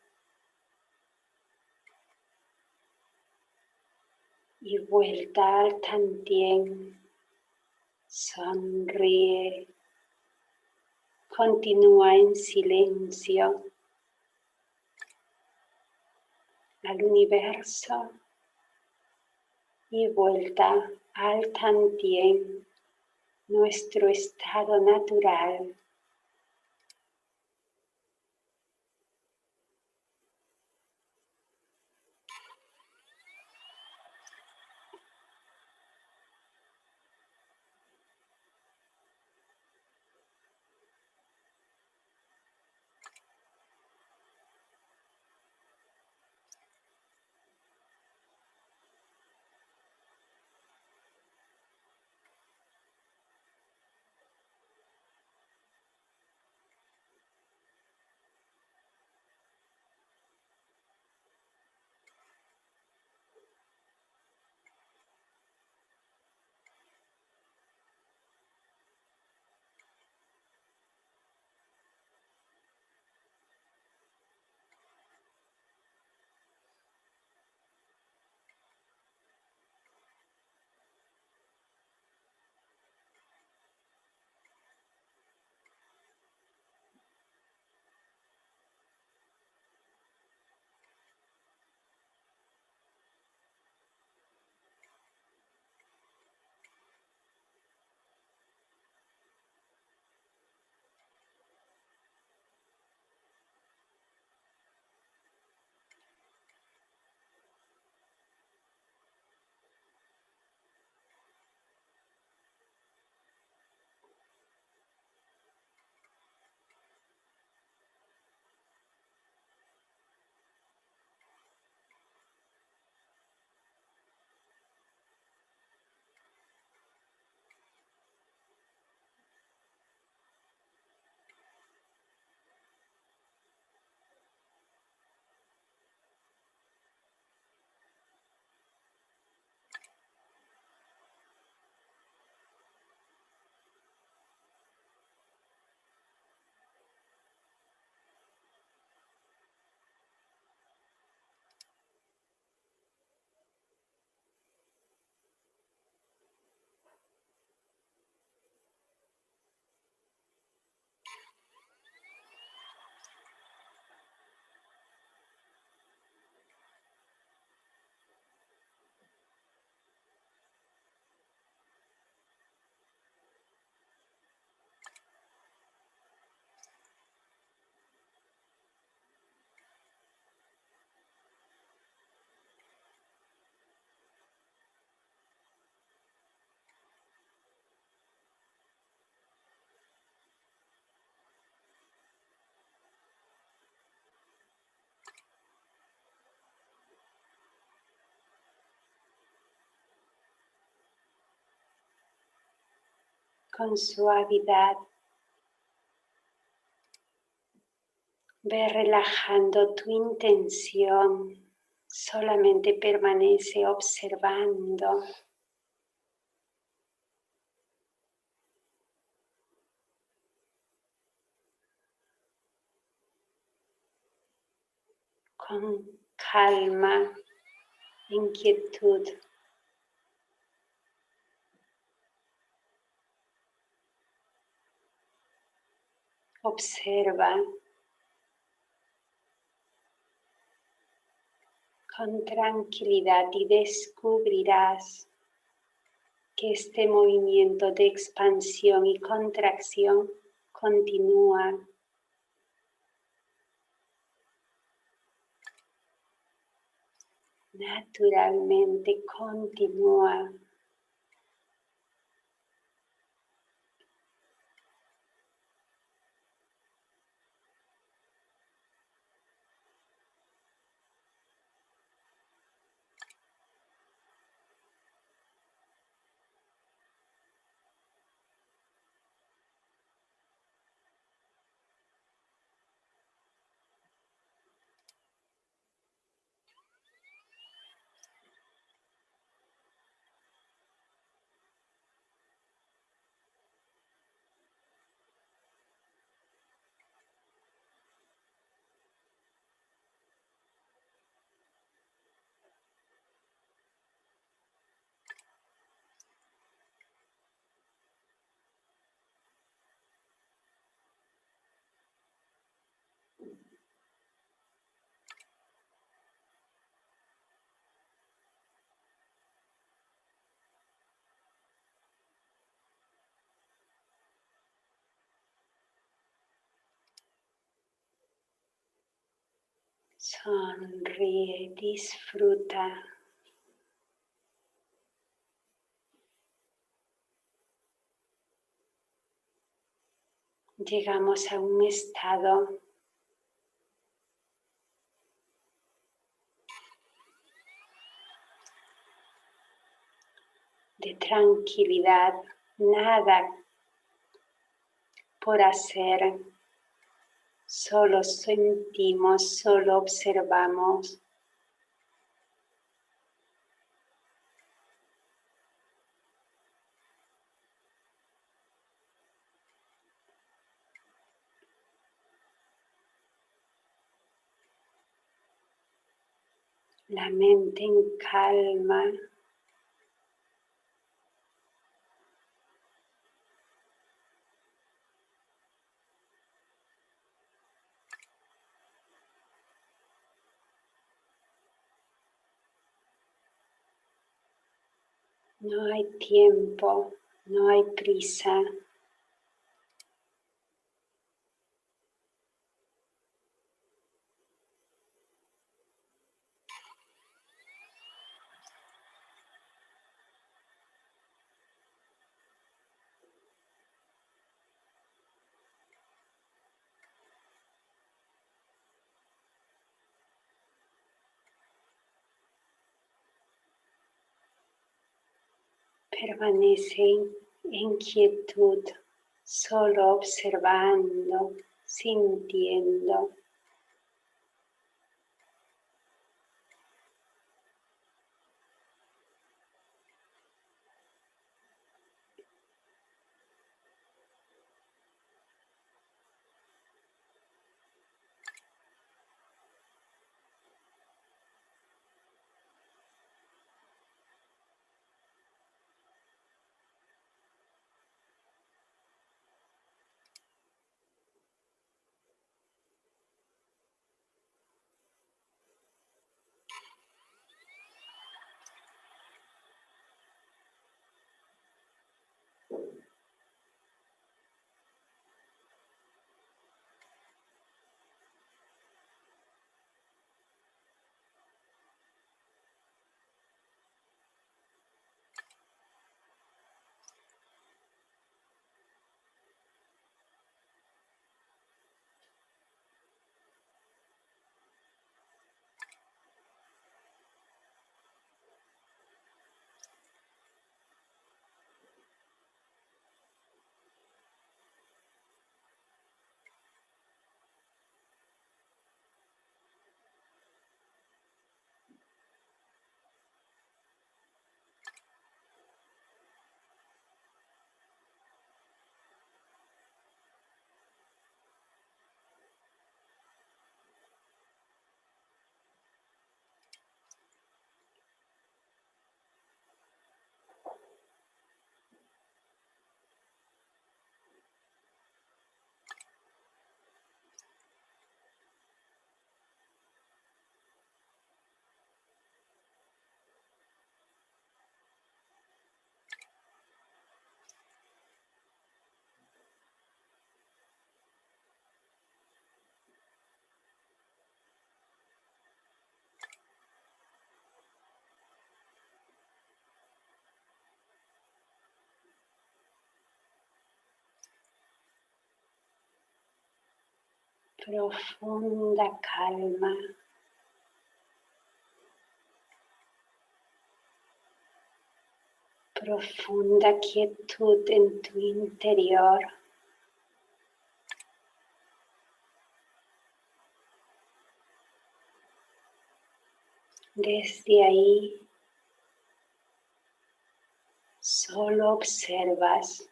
y vuelta al tantien. Sonríe. Continúa en silencio al universo y vuelta al tantien, nuestro estado natural. Con suavidad. Ve relajando tu intención, solamente permanece observando. Con calma, inquietud. Observa con tranquilidad y descubrirás que este movimiento de expansión y contracción continúa. Naturalmente continúa. Sonríe, disfruta. Llegamos a un estado de tranquilidad, nada por hacer, solo sentimos, solo observamos. La mente en calma. No hay tiempo, no hay prisa. Permanece en quietud, solo observando, sintiendo. Profunda calma. Profunda quietud en tu interior. Desde ahí solo observas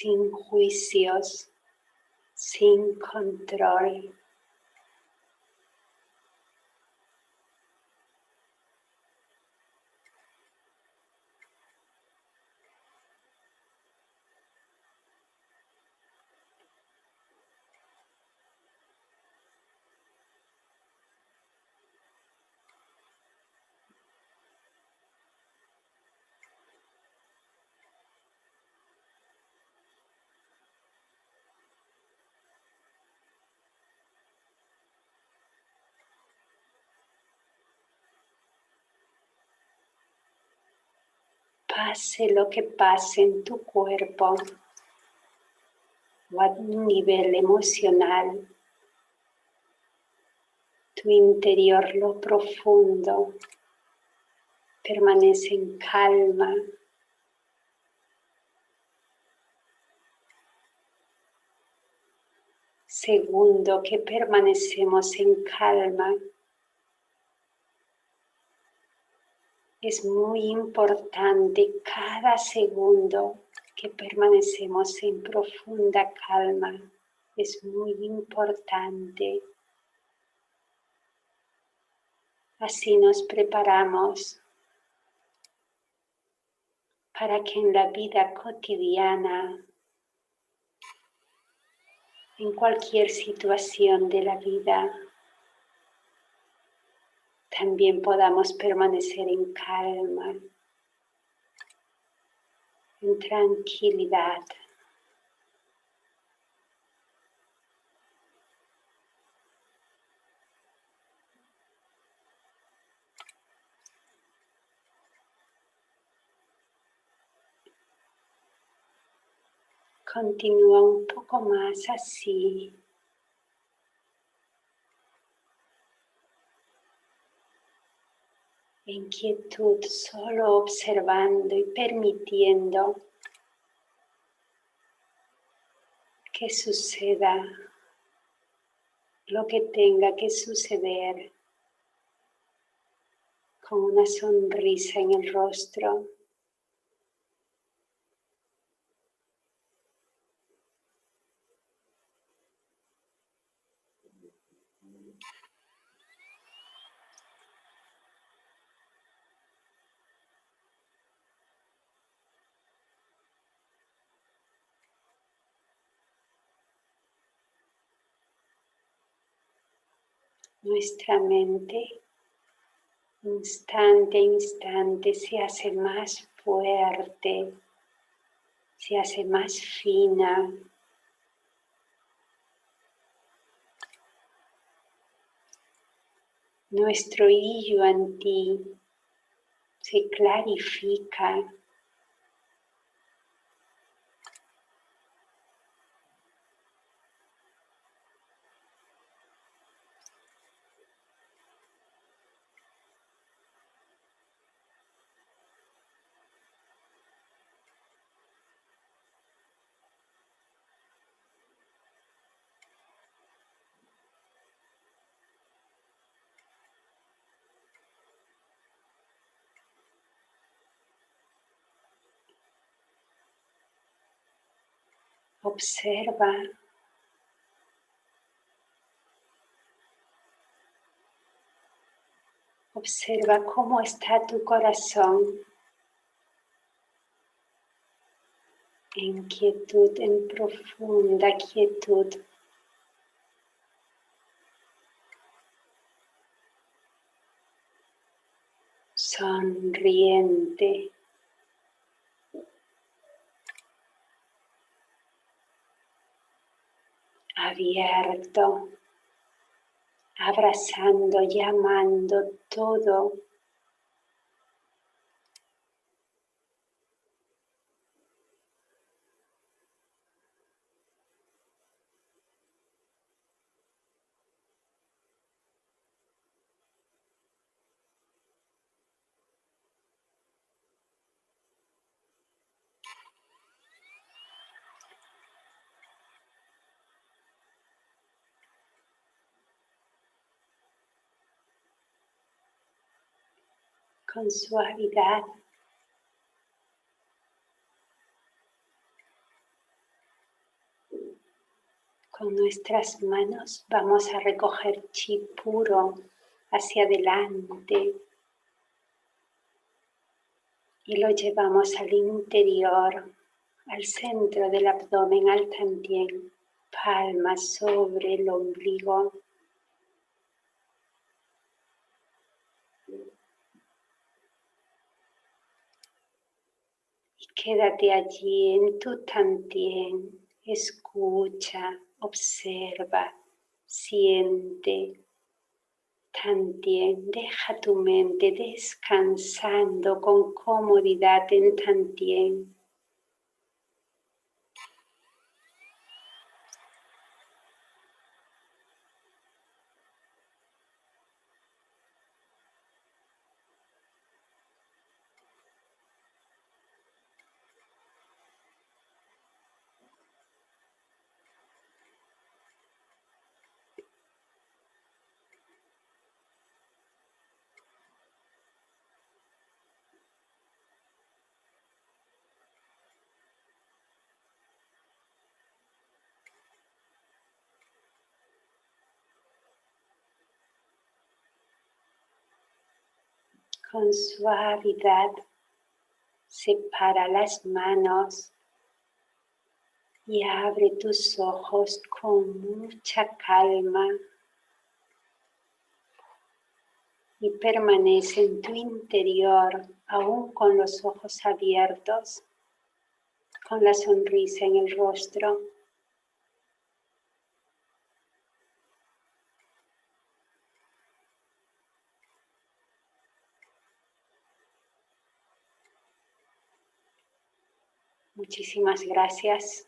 sin juicios, sin control. Pase lo que pase en tu cuerpo o a un nivel emocional, tu interior, lo profundo, permanece en calma. Segundo, que permanecemos en calma. Es muy importante cada segundo que permanecemos en profunda calma. Es muy importante. Así nos preparamos para que en la vida cotidiana, en cualquier situación de la vida, también podamos permanecer en calma, en tranquilidad. Continúa un poco más así. En quietud, solo observando y permitiendo que suceda lo que tenga que suceder con una sonrisa en el rostro. Nuestra mente instante a instante se hace más fuerte, se hace más fina. Nuestro yo en ti se clarifica Observa Observa cómo está tu corazón en quietud, en profunda quietud. Sonriente. Abierto, abrazando, llamando todo con suavidad. Con nuestras manos vamos a recoger chi puro hacia adelante y lo llevamos al interior, al centro del abdomen, al tantien, palmas sobre el ombligo. Quédate allí en tu tantien, escucha, observa, siente. Tantien, deja tu mente descansando con comodidad en Tantien. Con suavidad separa las manos y abre tus ojos con mucha calma y permanece en tu interior aún con los ojos abiertos, con la sonrisa en el rostro. Muchísimas gracias.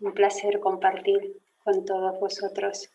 Un placer compartir con todos vosotros.